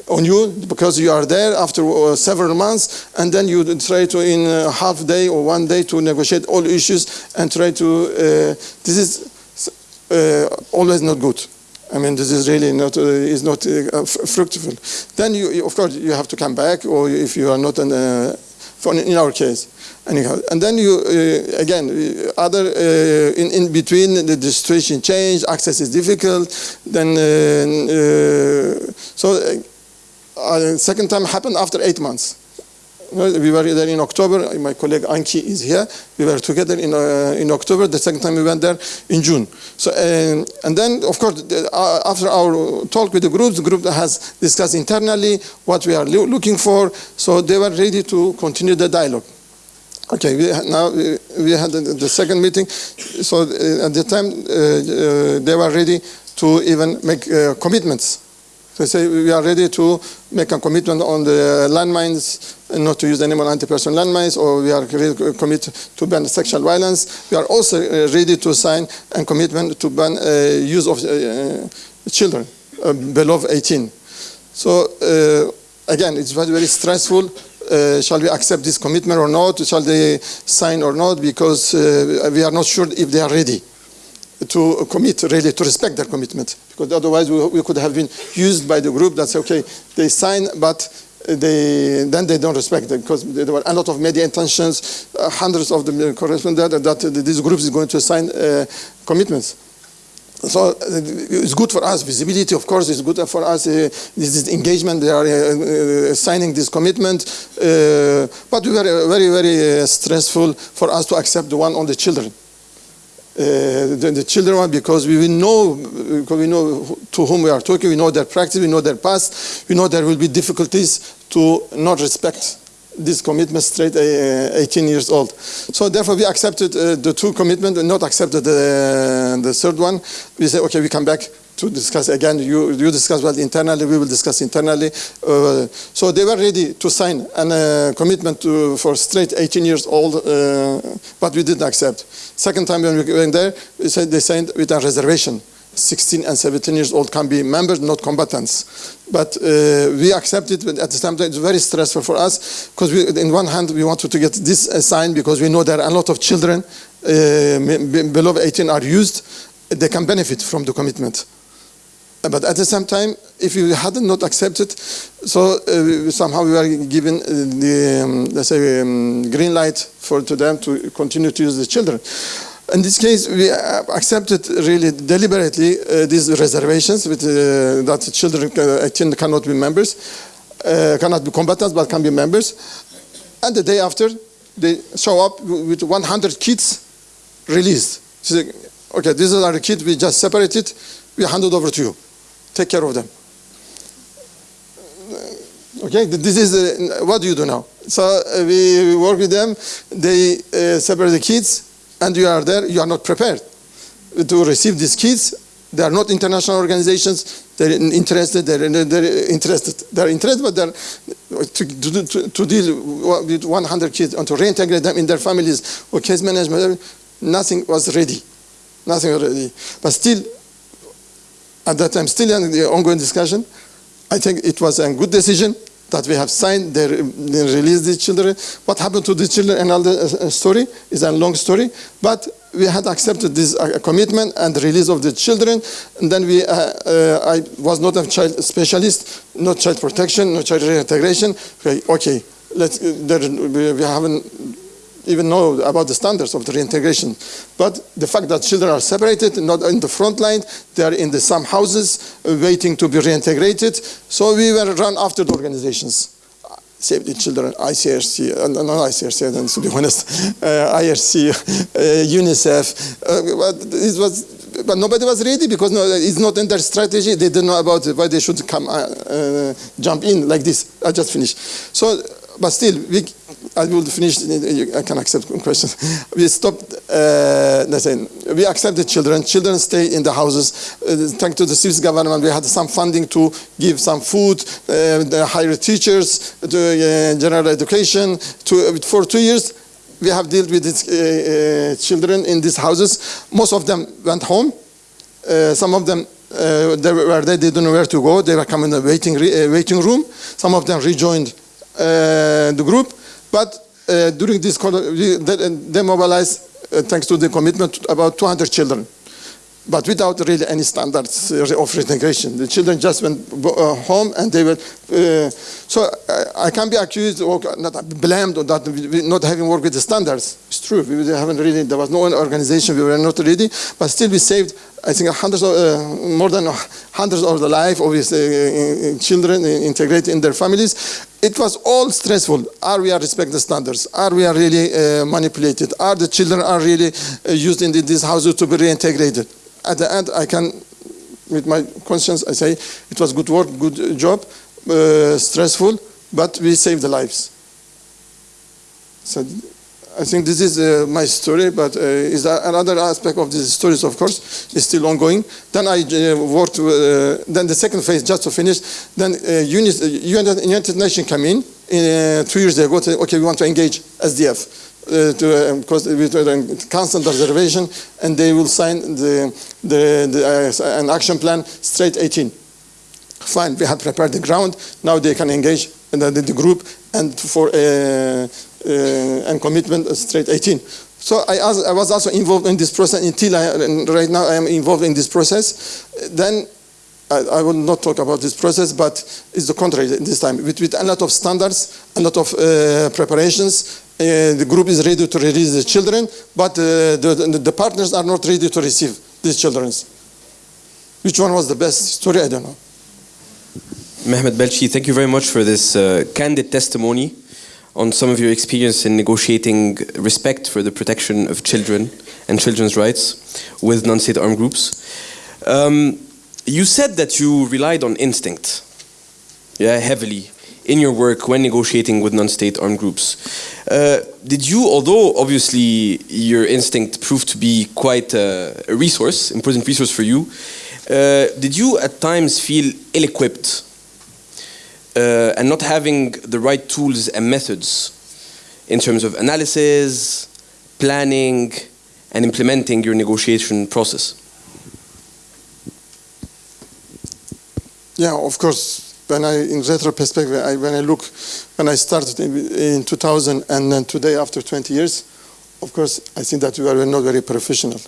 on you because you are there after uh, several months and then you try to in a half day or one day to negotiate all issues and try to uh, this is uh, always not good I mean, this is really not uh, is not uh, fruitful. Then you, you- of course, you have to come back, or if you are not an, uh, in our case, anyhow. And then you uh, again uh, other uh, in in between the, the situation change, access is difficult. Then so second time happened after eight months. We were there in October. My colleague Anki is here. We were together in, uh, in October. The second time we went there in June. So, um, and then, of course, uh, after our talk with the groups, the group has discussed internally what we are loo- looking for. So they were ready to continue the dialogue. Okay, we now uh, we had the, the second meeting. So uh, at the time, uh, uh, they were ready to even make uh, commitments. They say we are ready to make a commitment on the landmines, and not to use any more anti-personnel landmines, or we are commit to ban sexual violence. We are also uh, ready to sign a commitment to ban uh, use of uh, children uh, below 18. So uh, again, it's very, very stressful. Uh, shall we accept this commitment or not? Shall they sign or not? Because uh, we are not sure if they are ready to commit, really to respect their commitment. Because otherwise we, we could have been used by the group that say, okay, they sign, but they, then they don't respect it because there were a lot of media intentions, uh, hundreds of them correspond that, that this group is going to sign uh, commitments. So uh, it's good for us. Visibility, of course, is good for us. Uh, this is engagement. They are uh, signing this commitment. But we were very, very stressful for us to accept the one on the children. Uh, the, the children one because we know because we know to whom we are talking. We know their practice. We know their past. We know there will be difficulties to not respect this commitment straight uh, 18 years old. So therefore we accepted uh, the two commitment and not accepted the, the third one. We say, okay, we come back to discuss again. You, you discuss well internally, we will discuss internally. Uh, so they were ready to sign a uh, commitment to, for straight 18 years old, uh, but we didn't accept. Second time when we went there, we said they signed with a reservation. 16 and 17 years old can be members, not combatants. But uh, we accepted, but at the same time, it's very stressful for us because in one hand, we wanted to get this signed because we know there are a lot of children uh, below 18 are used. They can benefit from the commitment. But at the same time, if you hadn't not accepted, so uh, somehow we were given uh, the um, let's say um, green light for to them to continue to use the children. In this case, we uh, accepted really deliberately uh, these reservations with uh, that children uh, 18 cannot be members, uh, cannot be combatants, but can be members. And the day after, they show up with 100 kids released. Okay, these are the kids we just separated. We handed over to you. Take care of them. Okay, this is uh, what do you do now? So uh, we work with them. They uh, separate the kids, and you are there. You are not prepared to receive these kids. They are not international organizations. They're interested. They're, they're interested. They're interested, but they're to, to, to, deal with 100 kids and to reintegrate them in their families or case management. Nothing was ready. Nothing was ready. But still, at that time, still in the ongoing discussion, I think it was a good decision that we have signed, they, they released the children. What happened to the children, another uh, story, is a long story. But we had accepted this uh, commitment and release of the children. And then we, uh, uh, I was not a child specialist, no child protection, no child reintegration. Okay, okay let's, uh, there, we, we haven't even know about the standards of the reintegration. But the fact that children are separated, not in the front line, they are in the, some houses uh, waiting to be reintegrated. So we were run after the organizations. Save the Children, ICRC, uh, no, not ICRC, to be honest, uh, IRC, uh, UNICEF. Uh, but it was, but nobody was ready because no, it's not in their strategy. They didn't know about why they should come, uh, uh, jump in like this. I just finished. So, but still, we, I will finish. I can accept questions. We stopped. Uh, we accepted children. Children stay in the houses. Uh, thanks to the Swiss government, we had some funding to give some food, uh, hire teachers, to uh, general education. To, for two years, we have dealt with these uh, uh, children in these houses. Most of them went home. Uh, some of them uh, they were there. They didn't know where to go. They were coming in the waiting uh, waiting room. Some of them rejoined uh, the group. But uh, during this, they, mobilized, uh, thanks to the commitment, about 200 children, but without really any standards uh, of reintegration. The children just went uh, home and they were. Uh, so I, I can be accused or not blamed on that not having worked with the standards. It's true. We haven't really. There was no organization. We were not ready, but still we saved. I think hundreds of, uh, more than hundreds of the life of these uh, uh, children integrated in their families. It was all stressful. Are we are respect the standards? Are we are really manipulated? Are the children are really used in the, these houses to be reintegrated? At the end, I can, with my conscience, I say it was good work, good job, uh, stressful, but we saved the lives. So I think this is uh, my story, but uh, is another aspect of these stories, of course, is still ongoing. Then I uh, worked, uh, then the second phase, just to finish, then uh, uh, United, United Nations came in uh, two years ago, to, okay, we want to engage SDF. To, um, because with constant observation, and they will sign the, the, the an action plan straight 18. Fine, we have prepared the ground. Now they can engage in the, the group and for uh, uh, and commitment straight 18. So I, as, I was also involved in this process until I, right now I am involved in this process. Then I, I will not talk about this process, but it's the contrary this time. With, with a lot of standards, a lot of uh, preparations, uh, the group is ready to release the children, but uh, the, the, the partners are not ready to receive these children. Which one was the best story? I don't know.
Mehmet Balci, thank you very much for this uh, candid testimony on some of your experience in negotiating respect for the protection of children and children's rights with non-state armed groups. Um, you said that you relied on instinct, yeah, heavily in your work when negotiating with non-state armed groups. Uh, did you, although obviously your instinct proved to be quite uh, a resource, important resource for you, uh, did you at times feel ill-equipped uh, and not having the right tools and methods in terms of analysis, planning, and implementing your negotiation process?
Yeah, of course. When I, in retrospect, I, when I look, when I started in, in 2000 and then today, after 20 years, of course, I think that we are not very professional.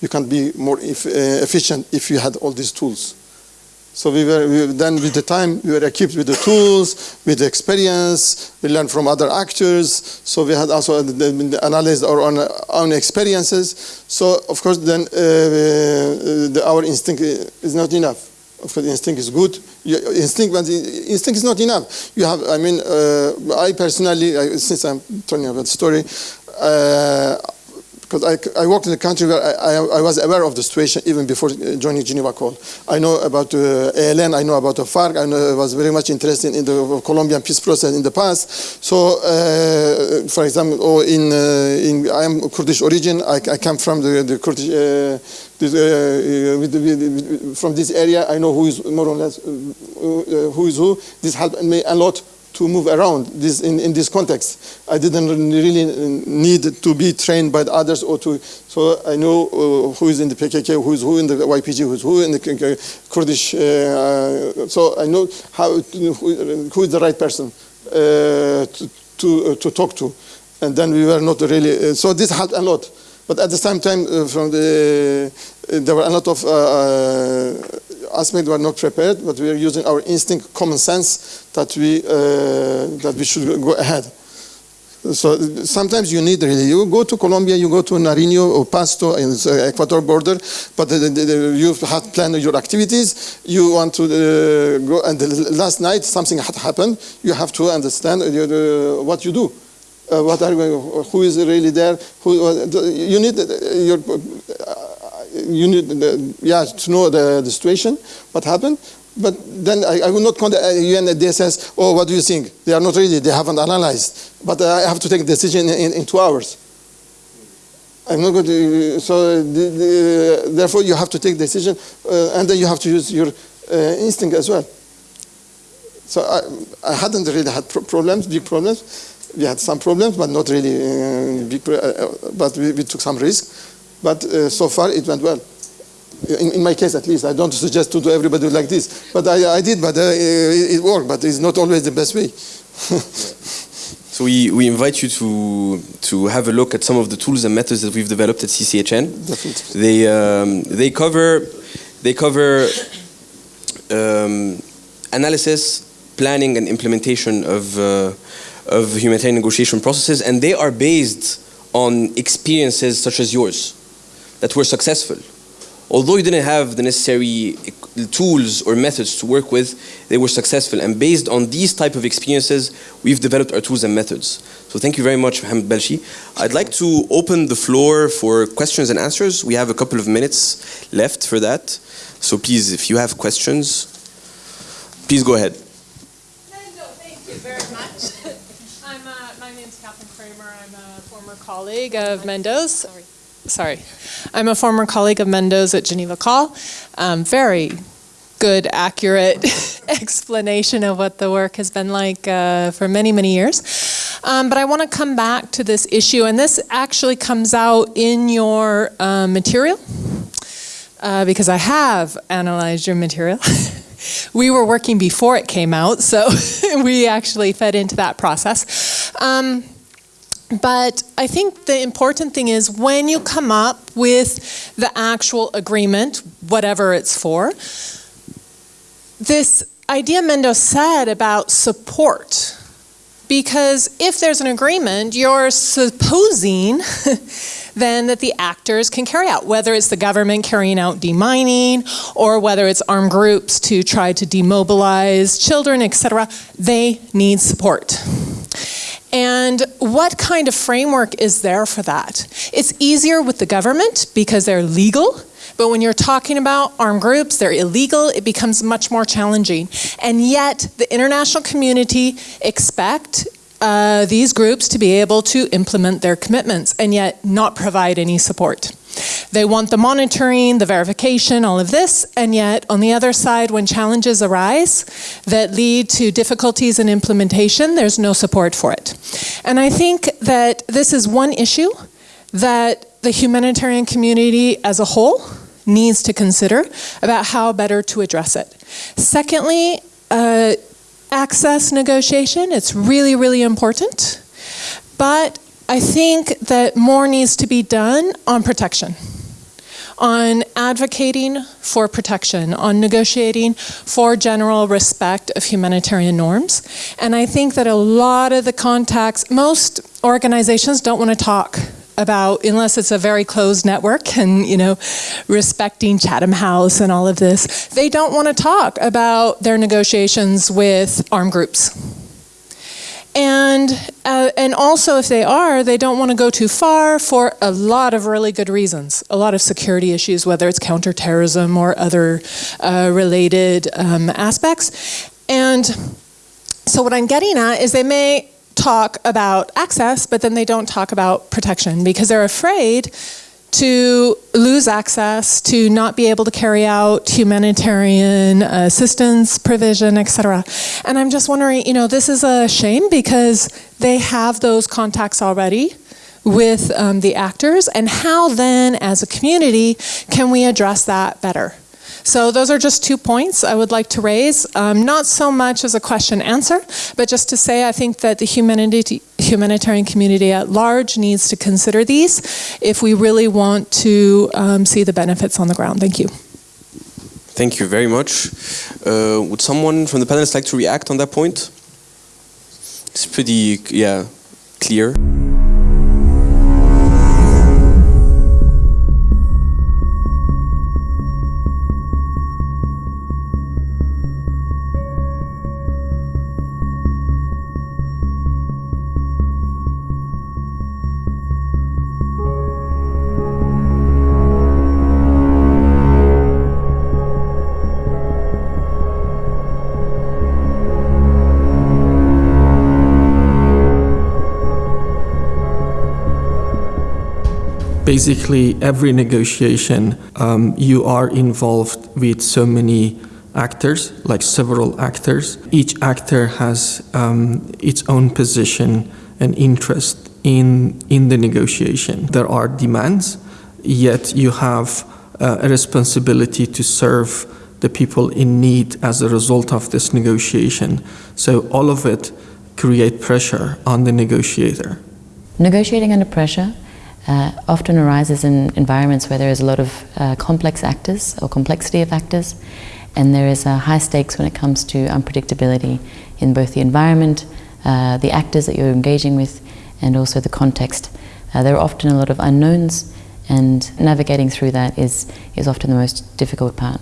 You can be more if, uh, efficient if you had all these tools. So we were we, then with the time we were equipped with the tools, with the experience. We learned from other actors. So we had also the analyzed our own, own experiences. So of course then uh, the, our instinct is not enough. Of course, instinct is good. Instinct, but instinct is not enough. You have, I mean, uh, I personally, I, since I'm telling about the story, uh, because I, I worked in a country where I, I, I, was aware of the situation even before joining Geneva Call. I know about uh, ELN, I know about the FARC, I, know, I was very much interested in the Colombian peace process in the past. So, uh, for example, oh, in, uh, in, I am Kurdish origin, I, I come from the, the Kurdish, uh, this, uh, with the, with, from this area, I know who is more or less uh, who is who. This helped me a lot to move around this in, in this context. I didn't really need to be trained by the others or to, so I know uh, who is in the PKK, who is who in the YPG, who is who in the Kurdish, uh, so I know how, who is the right person uh, to, to, to, talk to. And then we were not really, uh, so this helped a lot. But at the same time, uh, from the, there were a lot of aspects were not prepared, but we are using our instinct, common sense, that we, uh, that we should go ahead. So sometimes you need really, you go to Colombia, you go to Nariño or Pasto in the Ecuador border, but the, the, the, you have planned your activities, you want to uh, go, and last night something had happened, you have to understand uh, what you do. Uh, what are who is really there? Who, uh, you need your you need the, yeah, to know the, the situation, what happened. But then I, I will not contact UN and says, oh, what do you think? They are not ready, they haven't analyzed. But I have to take a decision in, in two hours. I'm not going to, so the, the, therefore you have to take decision uh, and then you have to use your uh, instinct as well. So I, I hadn't really had pro problems, big problems. We had some problems, but not really uh, big, uh, but we, we took some risk. But uh, so far it went well. In, in, my case, at least, I don't suggest to do everybody like this. But I, I did, but uh, it, it, worked. But it's not always the best way.
so we, we invite you to to have a look at some of the tools and methods that we've developed at CCHN.
Definitely.
They um, they cover they cover um, analysis, planning, and implementation of uh, of humanitarian negotiation processes, and they are based on experiences such as yours that were successful. Although you didn't have the necessary tools or methods to work with, they were successful. And based on these type of experiences, we've developed our tools and methods. So thank you very much, Mehmet Balci. I'd like to open the floor for questions and answers. We have a couple of minutes left for that. So please, if you have questions, please go ahead.
thank you very much. I'm, uh, my Kramer. I'm a former colleague of Mendo's. Sorry sorry. I'm a former colleague of Mendo's at Geneva Call. Um, very good, accurate explanation of what the work has been like uh, for many, many years. Um, but I want to come back to this issue, and this actually comes out in your uh, material, uh, because I have analyzed your material. we were working before it came out, so we actually fed into that process. Um, but I think the important thing is when you come up with the actual agreement, whatever it's for, this idea Mendo said about support. Because if there's an agreement, you're supposing then that the actors can carry out, whether it's the government carrying out demining or whether it's armed groups to try to demobilize children, etc. They need support. And what kind of framework is there for that? It's easier with the government because they're legal But when you're talking about armed groups, they're illegal, it becomes much more challenging. And yet, the international community expect uh, these groups to be able to implement their commitments and yet not provide any support. They want the monitoring, the verification, all of this, and yet on the other side, when challenges arise that lead to difficulties in implementation, there's no support for it. And I think that this is one issue that the humanitarian community as a whole needs to consider about how better to address it. Secondly, uh, access negotiation, it's really, really important. But I think that more needs to be done on protection, on advocating for protection, on negotiating for general respect of humanitarian norms. And I think that a lot of the contacts, most organizations don't want to talk about unless it's a very closed network and you know respecting Chatham House and all of this they don't want to talk about their negotiations with armed groups and uh, and also if they are they don't want to go too far for a lot of really good reasons. A lot of security issues whether it's counterterrorism or other uh, related um, aspects. And so what I'm getting at is they may talk about access, but then they don't talk about protection because they're afraid to lose access, to not be able to carry out humanitarian assistance provision, etc. And I'm just wondering, you know, this is a shame because they have those contacts already with um, the actors, and how then, as a community, can we address that better? So those are just two points I would like to raise, um, not so much as a question answer, but just to say I think that the humanity, humanitarian community at large needs to consider these if we really want to um, see the benefits on the ground. Thank you.
Thank you very much. Uh, would someone from the panelists like to react on that point? It's pretty, yeah, clear.
Basically every negotiation um, you are involved with so many actors like several actors. Each actor has um, its own position and interest in in the negotiation. There are demands yet you have uh, a responsibility to serve the people in need as a result of this negotiation. So all of it create pressure on the negotiator.
Negotiating under pressure uh, often arises in environments where there is a lot of uh, complex actors or complexity of actors, and there is uh, high stakes when it comes to unpredictability in both the environment, uh, the actors that you're engaging with, and also the context. Uh, there are often a lot of unknowns, and navigating through that is, is often the most difficult part.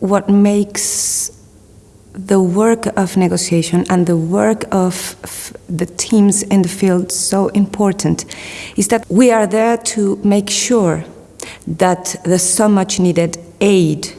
What makes the work of negotiation and the work of the teams in the field so important is that we are there to make sure that the so much needed aid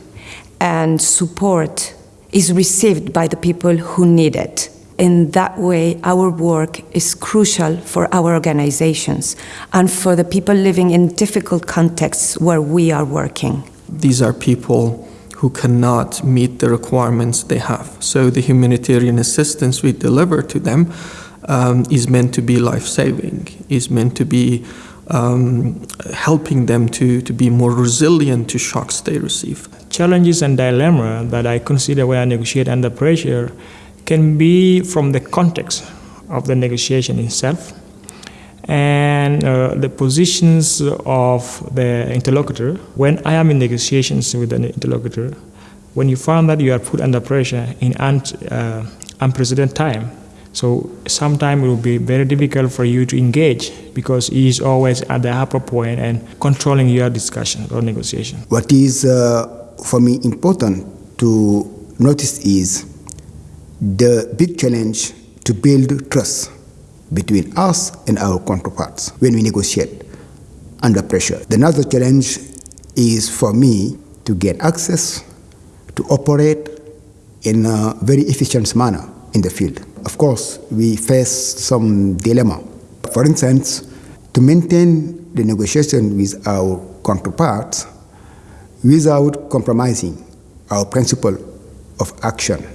and support is received by the people who need it. In that way, our work is crucial for our organizations and for the people living in difficult contexts where we are working.
These are people who cannot meet the requirements they have. So the humanitarian assistance we deliver to them um, is meant to be life-saving, is meant to be um, helping them to, to be more resilient to shocks they receive.
Challenges and dilemma that I consider when I negotiate under pressure can be from the context of the negotiation itself and uh, the positions of the interlocutor. When I am in negotiations with an interlocutor, when you find that you are put under pressure in un uh, unprecedented time, so sometimes it will be very difficult for you to engage because he is always at the upper point and controlling your discussion or negotiation.
What is uh, for me important to notice is the big challenge to build trust between us and our counterparts when we negotiate under pressure. The other challenge is for me to get access to operate in a very efficient manner in the field. Of course, we face some dilemma. For instance, to maintain the negotiation with our counterparts without compromising our principle of action.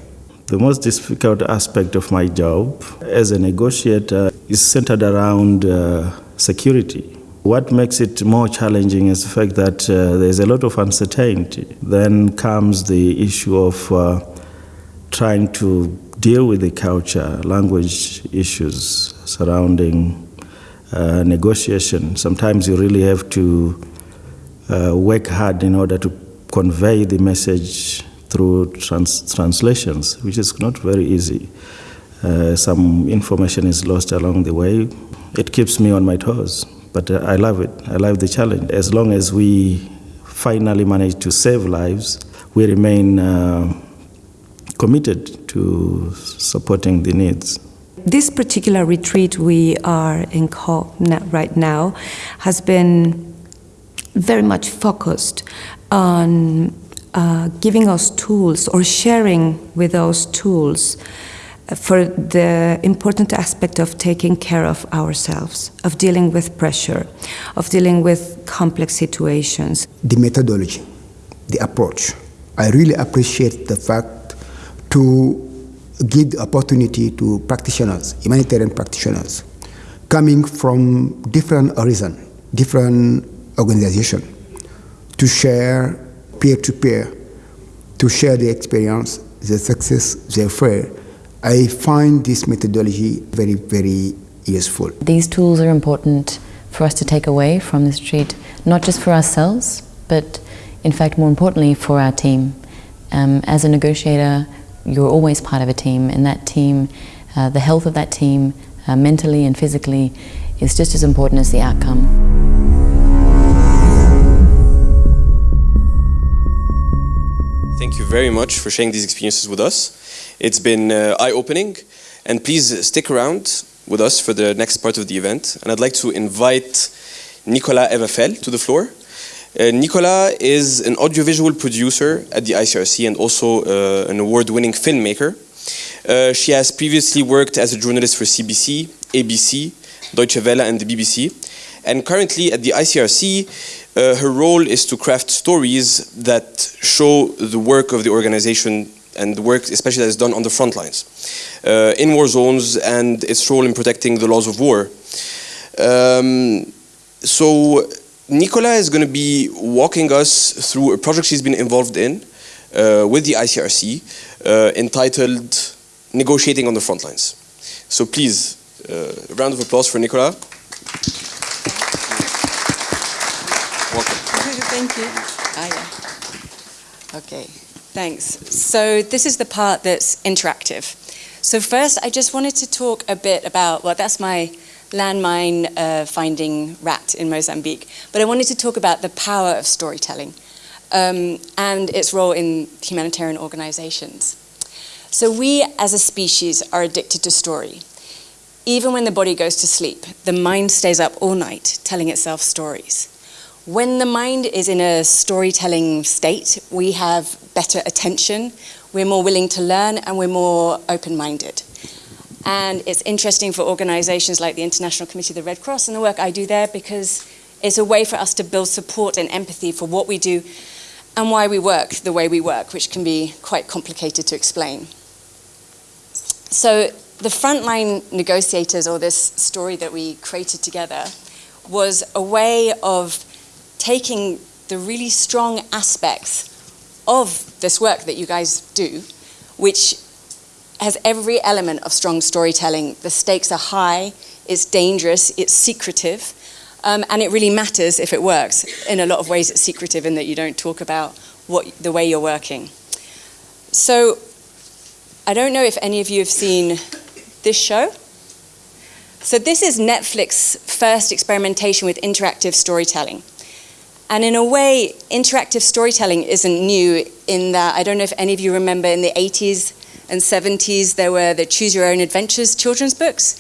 The most difficult aspect of my job as a negotiator is centered around uh, security. What makes it more challenging is the fact that uh, there's a lot of uncertainty. Then comes the issue of uh, trying to deal with the culture, language issues surrounding uh, negotiation. Sometimes you really have to uh, work hard in order to convey the message through trans translations, which is not very easy. Uh, some information is lost along the way. It keeps me on my toes, but uh, I love it. I love the challenge. As long as we finally manage to save lives, we remain uh, committed to supporting the needs.
This particular retreat we are in right now has been very much focused on uh, giving us tools or sharing with us tools for the important aspect of taking care of ourselves, of dealing with pressure, of dealing with complex situations.
The methodology, the approach. I really appreciate the fact to give the opportunity to practitioners, humanitarian practitioners, coming from different horizons, different organization, to share peer to peer, to share the experience, the success, the failure. I find this methodology very, very useful.
These tools are important for us to take away from this retreat, not just for ourselves, but in fact, more importantly, for our team. Um, as a negotiator, you're always part of a team, and that team, uh, the health of that team, uh, mentally and physically, is just as important as the outcome.
Thank you very much for sharing these experiences with us. It's been uh, eye-opening, and please stick around with us for the next part of the event. And I'd like to invite Nicolas Evafel to the floor. Uh, Nicolas is an audiovisual producer at the ICRC and also uh, an award-winning filmmaker. Uh, she has previously worked as a journalist for CBC, ABC, Deutsche Welle and the BBC. And currently at the ICRC, uh, her role is to craft stories that show the work of the organization and the work especially that is done on the front lines, uh, in war zones and its role in protecting the laws of war. Um, so Nicola is going to be walking us through a project she's been involved in uh, with the ICRC uh, entitled Negotiating on the Front Lines. So please, uh, a round of applause for Nicola.
Thank you. Ah, yeah. Okay, thanks. So this is the part that's interactive. So first, I just wanted to talk a bit about, well, that's my landmine uh, finding rat in Mozambique. But I wanted to talk about the power of storytelling um, and its role in humanitarian organizations. So we as a species are addicted to story. Even when the body goes to sleep, the mind stays up all night telling itself stories. When the mind is in a storytelling state, we have better attention, we're more willing to learn, and we're more open-minded. And it's interesting for organizations like the International Committee of the Red Cross and the work I do there because it's a way for us to build support and empathy for what we do and why we work the way we work, which can be quite complicated to explain. So the frontline negotiators, or this story that we created together, was a way of taking the really strong aspects of this work that you guys do, which has every element of strong storytelling. The stakes are high, it's dangerous, it's secretive, um, and it really matters if it works. In a lot of ways, it's secretive in that you don't talk about what the way you're working. So, I don't know if any of you have seen this show. So this is Netflix's first experimentation with interactive storytelling. And in a way, interactive storytelling isn't new in that, I don't know if any of you remember in the 80s and 70s, there were the Choose Your Own Adventures children's books,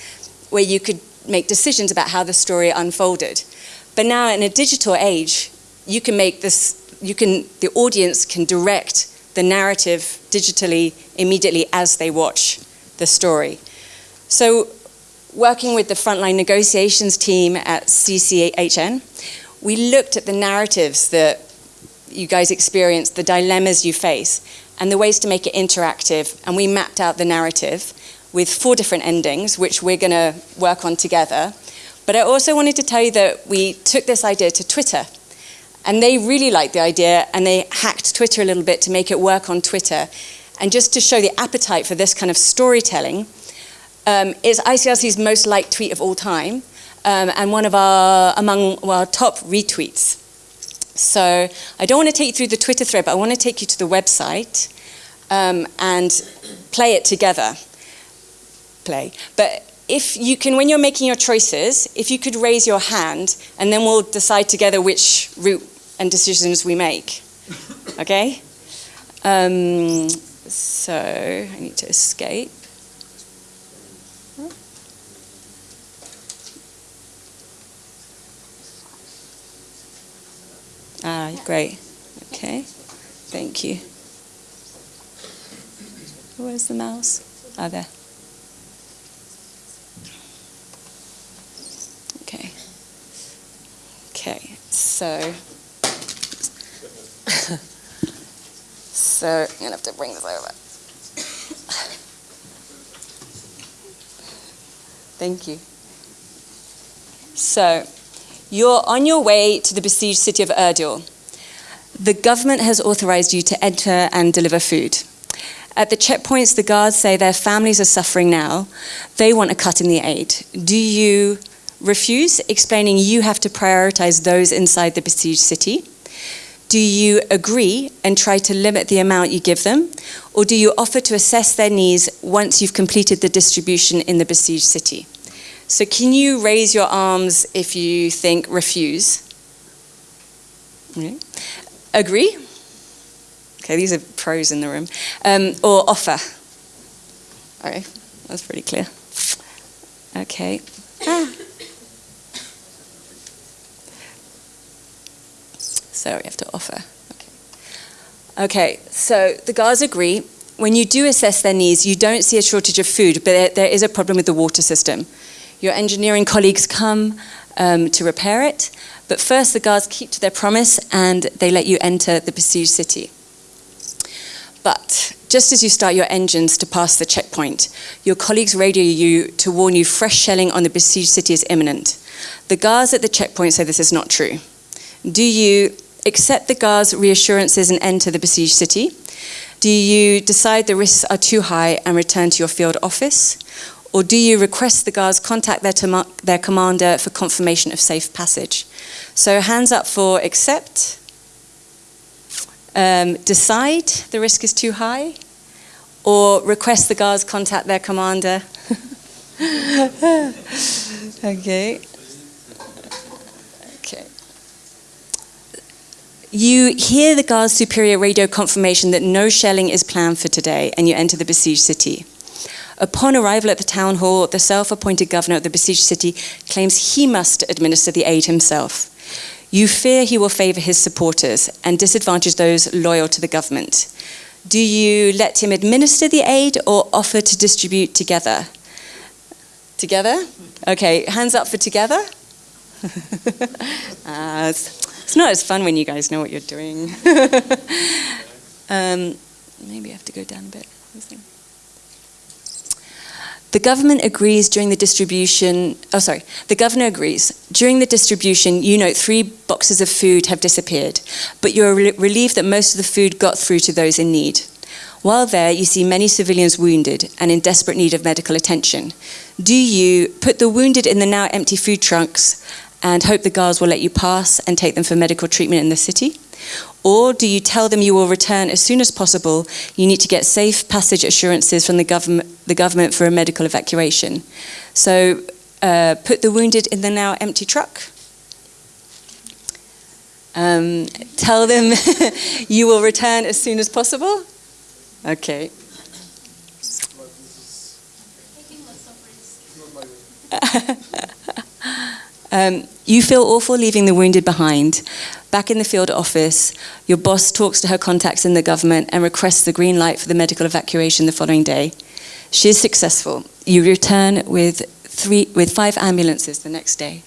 where you could make decisions about how the story unfolded. But now in a digital age, you can make this, you can, the audience can direct the narrative digitally immediately as they watch the story. So working with the frontline negotiations team at CCHN, we looked at the narratives that you guys experience, the dilemmas you face, and the ways to make it interactive. And we mapped out the narrative with four different endings, which we're going to work on together. But I also wanted to tell you that we took this idea to Twitter. And they really liked the idea, and they hacked Twitter a little bit to make it work on Twitter. And just to show the appetite for this kind of storytelling, um, it's ICRC's most liked tweet of all time, um, and one of our among our top retweets. So I don't want to take you through the Twitter thread, but I want to take you to the website um, and play it together. Play. But if you can, when you're making your choices, if you could raise your hand, and then we'll decide together which route and decisions we make. Okay? Um, so I need to escape. Ah, great. Okay. Thank you. Where's the mouse? Ah, there. Okay. Okay. So. so I'm gonna have to bring this over. Thank you. So, you're on your way to the besieged city of Erbil. The government has authorized you to enter and deliver food. At the checkpoints, the guards say their families are suffering now. They want a cut in the aid. Do you refuse, explaining you have to prioritize those inside the besieged city? Do you agree and try to limit the amount you give them? Or do you offer to assess their needs once you've completed the distribution in the besieged city? So can you raise your arms if you think refuse? Okay. Agree? Okay, these are pros in the room. Um, or offer? Okay, that's pretty clear. Okay. Ah. So we have to offer. Okay. okay, so the guards agree. When you do assess their needs, you don't see a shortage of food, but there, there is a problem with the water system. Your engineering colleagues come um, to repair it, but first the guards keep to their promise and they let you enter the besieged city. But just as you start your engines to pass the checkpoint, your colleagues radio you to warn you fresh shelling on the besieged city is imminent. The guards at the checkpoint say this is not true. Do you accept the guards' reassurances and enter the besieged city? Do you decide the risks are too high and return to your field office? Or do you request the guards contact their, their commander for confirmation of safe passage? So hands up for accept. Um, decide the risk is too high. Or request the guards contact their commander. okay. Okay. You hear the guard's superior radio confirmation that no shelling is planned for today, and you enter the besieged city. Upon arrival at the town hall, the self appointed governor of the besieged city claims he must administer the aid himself. You fear he will favour his supporters and disadvantage those loyal to the government. Do you let him administer the aid or offer to distribute together? Together? Okay, hands up for together. uh, it's, it's, not as fun when you guys know what you're doing. um, maybe I have to go down a bit. The government agrees during the distribution, oh sorry, the governor agrees. During the distribution, you note three boxes of food have disappeared, but you're re relieved that most of the food got through to those in need. While there, you see many civilians wounded and in desperate need of medical attention. Do you put the wounded in the now empty food trunks and hope the guards will let you pass and take them for medical treatment in the city? Or do you tell them you will return as soon as possible? You need to get safe passage assurances from the, government, the government for a medical evacuation. So uh, put the wounded in the now empty truck. Um, tell them you will return as soon as possible. Okay. Um, you feel awful leaving the wounded behind. Back in the field office, your boss talks to her contacts in the government and requests the green light for the medical evacuation the following day. She is successful. You return with three, with five ambulances the next day.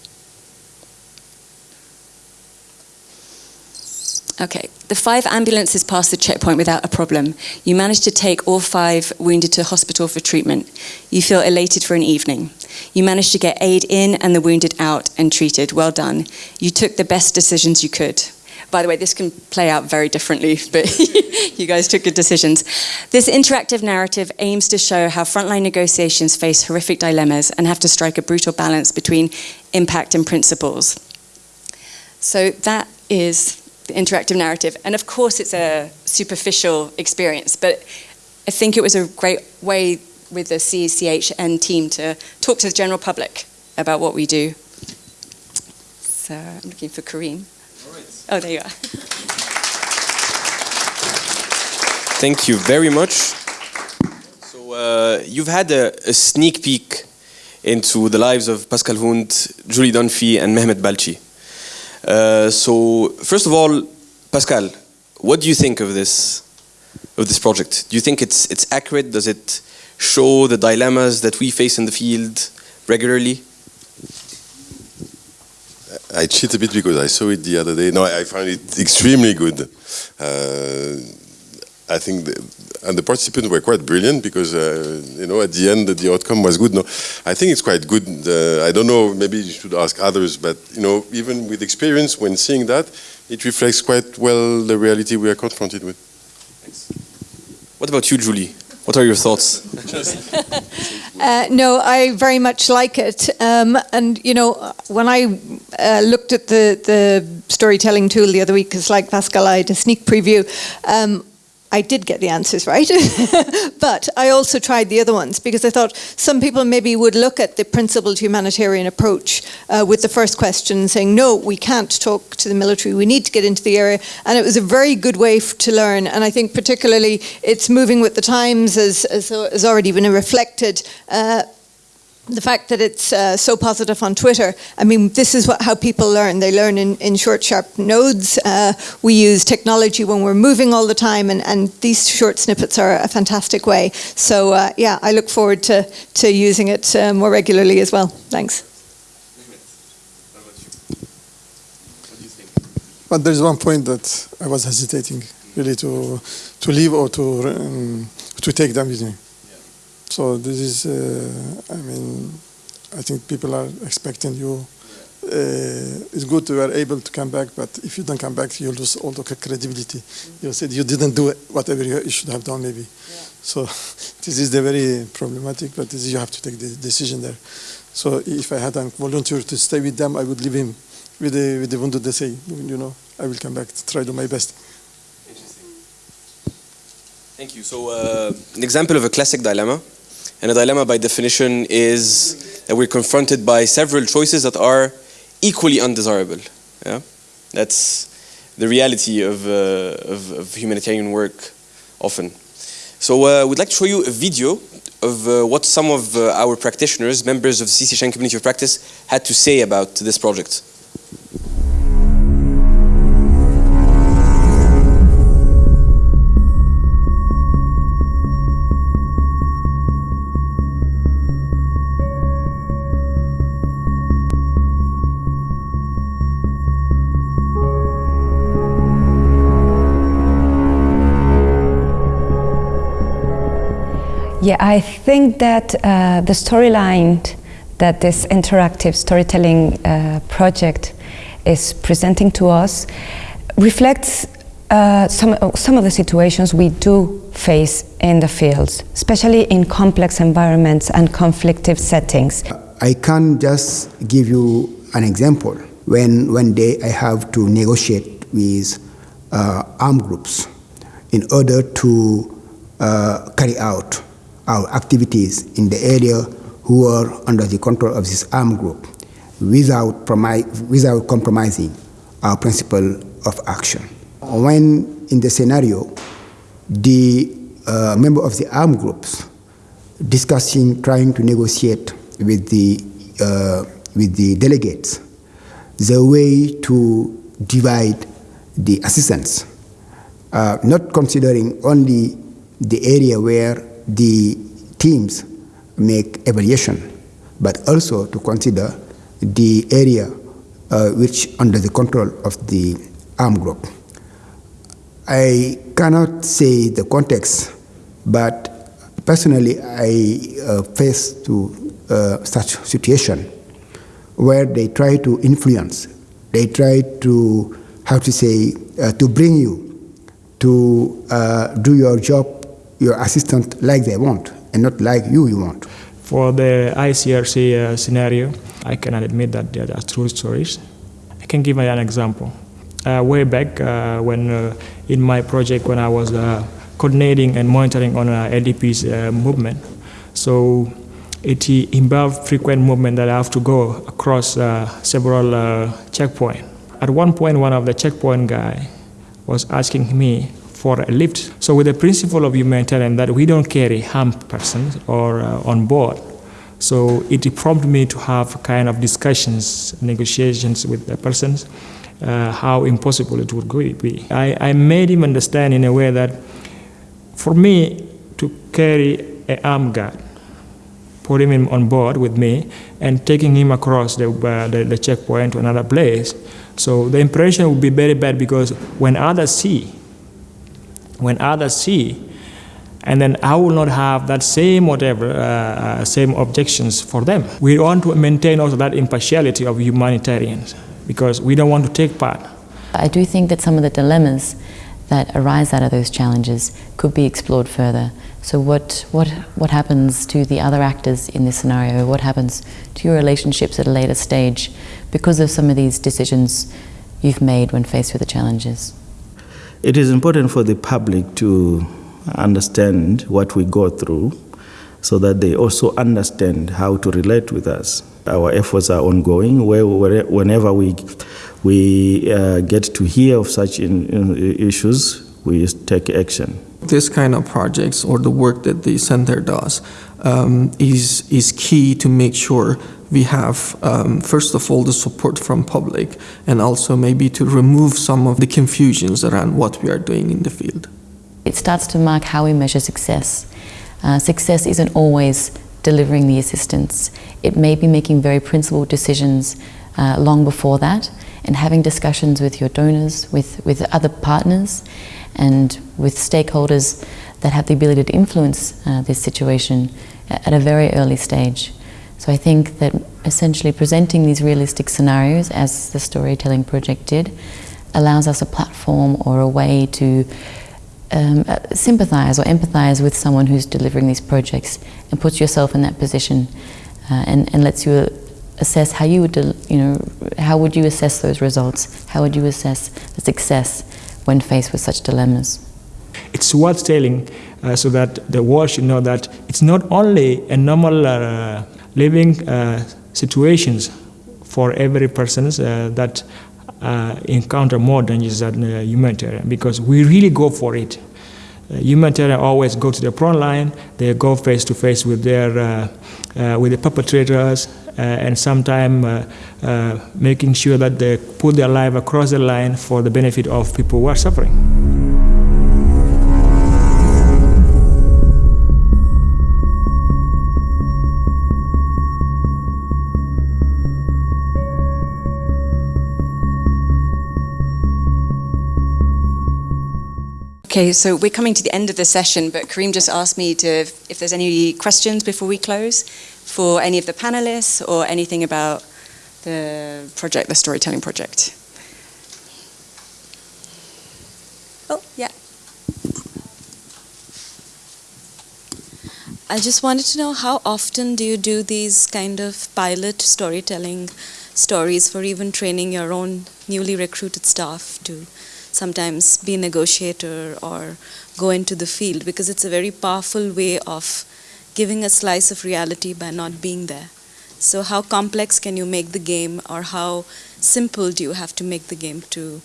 Okay, the five ambulances passed the checkpoint without a problem. You managed to take all five wounded to hospital for treatment. You feel elated for an evening. You managed to get aid in and the wounded out and treated. Well done. You took the best decisions you could. By the way, this can play out very differently, but you guys took good decisions. This interactive narrative aims to show how frontline negotiations face horrific dilemmas and have to strike a brutal balance between impact and principles. So that is the interactive narrative. And of course, it's a superficial experience, but I think it was a great way with the CCHN team to talk to the general public about what we do. So I'm looking for Kareem. Oh, there you are.
Thank you very much. So uh, you've had a, a, sneak peek into the lives of Pascal Hundt, Julie Dunphy, and Mehmet Balci. Uh, so first of all, Pascal, what do you think of this of this project? Do you think it's it's accurate? Does it show the dilemmas that we face in the field regularly?
I cheat a bit because I saw it the other day. No, I found it extremely good. Uh, I think, the, and the participants were quite brilliant because, uh, you know, at the end the outcome was good. No, I think it's quite good. Uh, I don't know, maybe you should ask others, but, you know, even with experience, when seeing that, it reflects quite well the reality we are confronted with.
Thanks. What about you, Julie? What are your thoughts?
uh, no, I very much like it. Um, and, you know, when I uh, looked at the, the storytelling tool the other week, because like Pascal, I had a sneak preview, um, I did get the answers right, but I also tried the other ones because I thought some people maybe would look at the principled humanitarian approach uh, with the first question saying, no, we can't talk to the military, we need to get into the area. And it was a very good way to learn. And I think particularly it's moving with the times as, as has already been reflected. Uh, the fact that it's uh, so positive on Twitter, I mean, this is what, how people learn. They learn in, in short, sharp nodes. Uh, we use technology when we're moving all the time, and, and these short snippets are a fantastic way. So, uh, yeah, I look forward to, to using it uh, more regularly as well. Thanks.
But there's one point that I was hesitating really to to leave or to um, to take them with me. So this is, uh, I mean, I think people are expecting you. Uh, it's good you are able to come back, but if you don't come back, you lose all the credibility. You said you didn't do whatever you should have done, maybe. Yeah. So this is the very problematic, but this, you have to take the decision there. So if I had a volunteer to stay with them, I would leave him with the with the wounded. They say, you know, I will come back to try to do my best.
Interesting. Thank you. So uh, an example of a classic dilemma and a dilemma, by definition, is that we're confronted by several choices that are equally undesirable. Yeah? That's the reality of, uh, of, of, humanitarian work often. So uh, we'd like to show you a video of uh, what some of uh, our practitioners, members of the CCHN Community of Practice, had to say about this project.
Yeah, I think that uh, the storyline that this interactive storytelling uh, project is presenting to us reflects uh, some, some of the situations we do face in the fields, especially in complex environments and conflictive settings.
I can just give you an example. When one day I have to negotiate with uh, armed groups in order to uh, carry out our activities in the area who are under the control of this armed group without, without compromising our principle of action. When in the scenario, the uh, member of the armed groups discussing, trying to negotiate with the, uh, with the delegates the way to divide the assistance, uh, not considering only the area where the teams make evaluation, but also to consider the area uh, which under the control of the armed group. I cannot say the context, but personally I uh, face to uh, such situation where they try to influence, they try to, how to say, uh, to bring you to uh, do your job, your assistant like they want, and not like you you want.
For the ICRC uh, scenario, I cannot admit that there are true stories. I can give you an example. Uh, way back uh, when uh, in my project when I was uh, coordinating and monitoring on uh, IDP's movement, so it involved frequent movement that I have to go across several checkpoints. At one point, one of the checkpoint guy was asking me for a lift. So with the principle of humanitarian that we don't carry harmed persons or uh, on board, so it prompted me to have kind of discussions, negotiations with the persons, uh, how impossible it would be. I, I made him understand in a way that for me to carry an armed guard, putting him on board with me, and taking him across the, uh, the, the checkpoint to another place, so the impression would be very bad because when others see, when others see, and then I will not have that same whatever, uh, same objections for them. We want to maintain also that impartiality of humanitarians because we don't want to take part.
I do think that some of the dilemmas that arise out of those challenges could be explored further. So what, what, what happens to the other actors in this scenario? What happens to your relationships at a later stage because of some of these decisions you've made when faced with the challenges?
It is important for the public to understand what we go through so that they also understand how to relate with us. Our efforts are ongoing. Whenever we, we uh, get to hear of such in, in issues, we take action.
This kind of projects or the work that the center does um, is, is key to make sure we have, um, first of all, the support from public and also maybe to remove some of the confusions around what we are doing in the field.
It starts to mark how we measure success. Uh, success isn't always delivering the assistance. It may be making very principled decisions uh, long before that and having discussions with your donors, with, with other partners and with stakeholders that have the ability to influence uh, this situation at a very early stage. So I think that essentially presenting these realistic scenarios, as the Storytelling Project did, allows us a platform or a way to um, uh, sympathize or empathize with someone who's delivering these projects and puts yourself in that position uh, and, and lets you assess how you would, you know, how would you assess those results? How would you assess the success when faced with such dilemmas?
It's worth telling uh, so that the world should know that it's not only a normal uh, living uh, situations for every person uh, that uh, encounter more dangers than uh, humanitarian because we really go for it. Uh, humanitarian always go to the front line. They go face to face with their uh, uh, with the perpetrators, and sometimes making sure that they put their life across the line for the benefit of people who are suffering.
Okay, so we're coming to the end of the session, but Kareem just asked me to, if there's any questions before we close for any of the panelists or anything about the project, the storytelling project. Oh, yeah.
I just wanted to know how often do you do these kind of pilot storytelling stories for even training your own newly recruited staff to sometimes be a negotiator or go into the field because it's a very powerful way of giving a slice of reality by not being there. So how complex can you make the game or how simple do you have to make the game to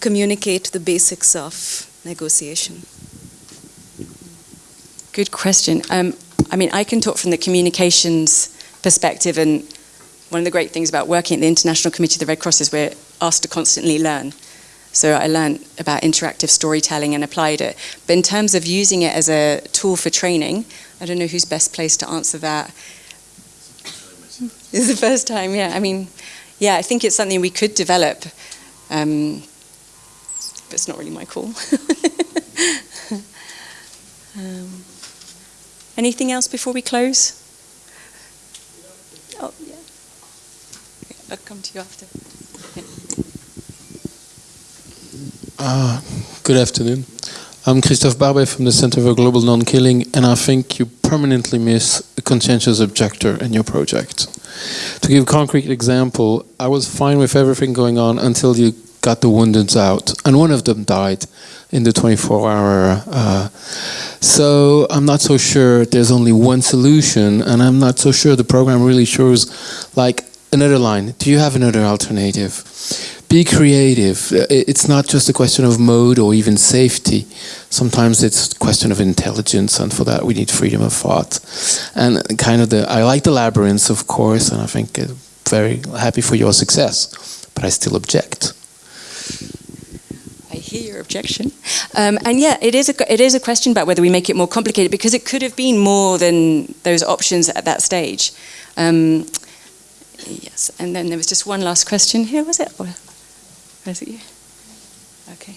communicate the basics of negotiation?
Good question. Um, I mean, I can talk from the communications perspective and one of the great things about working at the International Committee of the Red Cross is we're asked to constantly learn. So I learned about interactive storytelling and applied it. But in terms of using it as a tool for training, I don't know who's best placed to answer that. It's the first time, yeah. I mean, yeah, I think it's something we could develop, um, but it's not really my call. um, anything else before we close? Oh, yeah. I'll come to you after.
Uh, good afternoon. I'm Christophe Barbey from the Center for Global Non-Killing, and I think you permanently miss a conscientious objector in your project. To give a concrete example, I was fine with everything going on until you got the wounded out, and one of them died in the 24-hour. Uh, so I'm not so sure there's only one solution, and I'm not so sure the program really shows like another line. Do you have another alternative? Be creative. Uh, It's not just a question of mode or even safety. Sometimes it's a question of intelligence, and for that we need freedom of thought. And kind of the, I like the labyrinths, of course, and I think uh, very happy for your success, but I still object.
I hear your objection. Um, and yeah, it is, a, it is a question about whether we make it more complicated because it could have been more than those options at that stage. Um, yes, and then there was just one last question here, was it? Or, was it you? Okay.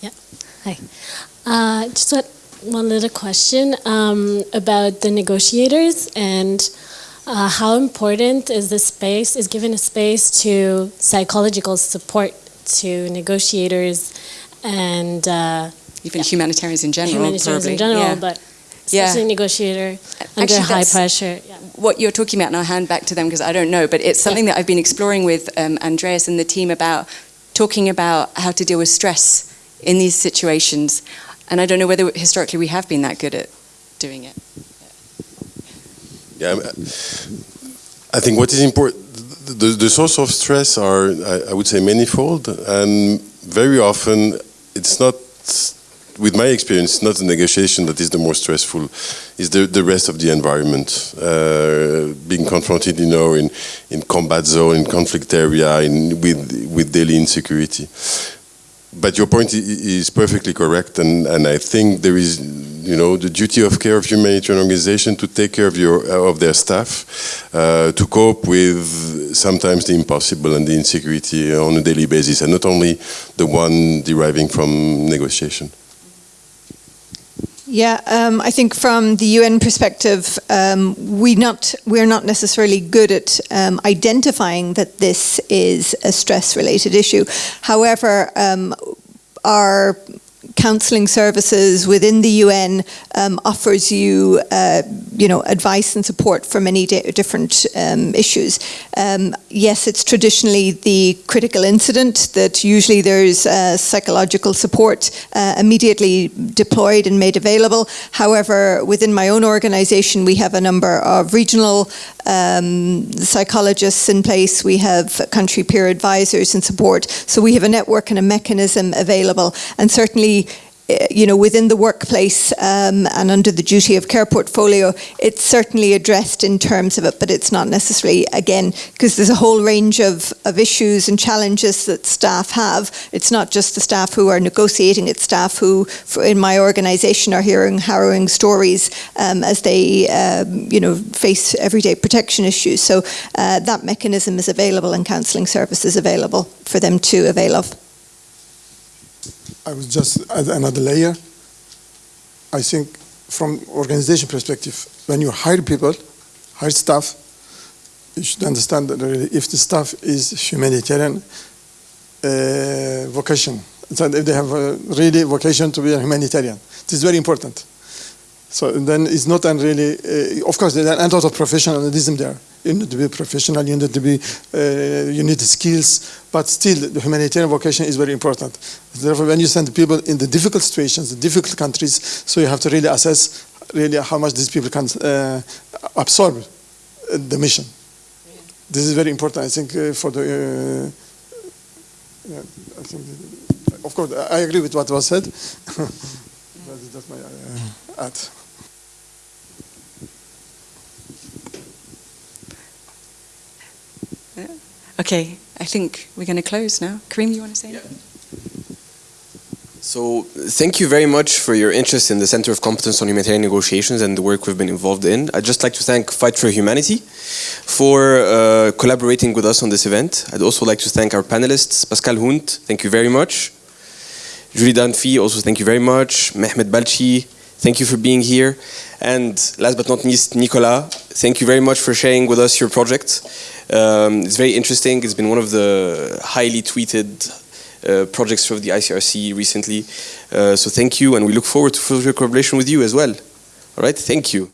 Yeah.
Hi. Uh, just what, one little question um, about the negotiators and uh, how important is the space, is given a space to psychological support to negotiators and uh,
Even humanitarians in general,
humanitarians
probably.
in general,
yeah.
but
Yeah.
especially negotiator under
Actually,
high pressure. Yeah.
What you're talking about, and I'll hand back to them because I don't know, but it's something that I've been exploring with um, Andreas and the team about talking about how to deal with stress in these situations. And I don't know whether historically we have been that good at doing it.
Yeah, I think what is important, the, the source of stress are, I, I would say, manifold, and very often it's not, with my experience, not the negotiation that is the more stressful, is the, the rest of the environment. Uh, being confronted, you know, in, in combat zone, in conflict area, in, with, with daily insecurity. But your point is perfectly correct, and, and I think there is, you know, the duty of care of humanitarian organization to take care of your of their staff, uh, to cope with sometimes the impossible and the insecurity on a daily basis, and not only the one deriving from negotiation.
Yeah, um, I think from the UN perspective, um, we not we're not necessarily good at um, identifying that this is a stress-related issue. However, um, our counselling services within the UN um, offers you, uh, you know, advice and support for many di- different um, issues. Um, yes, it's traditionally the critical incident that usually there's uh, psychological support uh, immediately deployed and made available. However, within my own organisation, we have a number of regional um, psychologists in place. We have country peer advisors and support. So we have a network and a mechanism available. And certainly, you know, within the workplace um, and under the duty of care portfolio, it's certainly addressed in terms of it, but it's not necessarily, again, because there's a whole range of, of issues and challenges that staff have. It's not just the staff who are negotiating, it's staff who, for- in my organisation, are hearing harrowing stories um, as they, um, you know, face everyday protection issues. So uh, that mechanism is available and counselling services available for them to avail of.
I was just add another layer. I think from organization perspective, when you hire people, hire staff, you should understand that if the staff is humanitarian uh, vocation, so if they have a really vocation to be a humanitarian, this is very important. So then it's not an really, uh, of course, there's a lot of professionalism there. You need to be professional, you need to be, uh, you need skills, but still the humanitarian vocation is very important. Therefore, when you send people in the difficult situations, the difficult countries, so you have to really assess really how much these people can uh, absorb uh, the mission. This is very important, I think, uh, for the, uh, yeah, I think, of course, I I agree with what was said. But that's my uh, add.
Okay, I think we're going to close now. Kareem, you want to say anything?
So, thank you very much for your interest in the Center of Competence on Humanitarian Negotiations and the work we've been involved in. I'd just like to thank Fight for Humanity for uh, collaborating with us on this event. I'd also like to thank our panelists, Pascal Hundt, thank you very much. Julie Dunphy, also thank you very much. Mehmet Balci, thank you for being here. And last but not least, Nicola, thank you very much for sharing with us your project. Um, it's very interesting. It's been one of the highly tweeted uh, projects of the ICRC recently. Uh, so thank you, and we look forward to further collaboration with you as well. All right, thank you.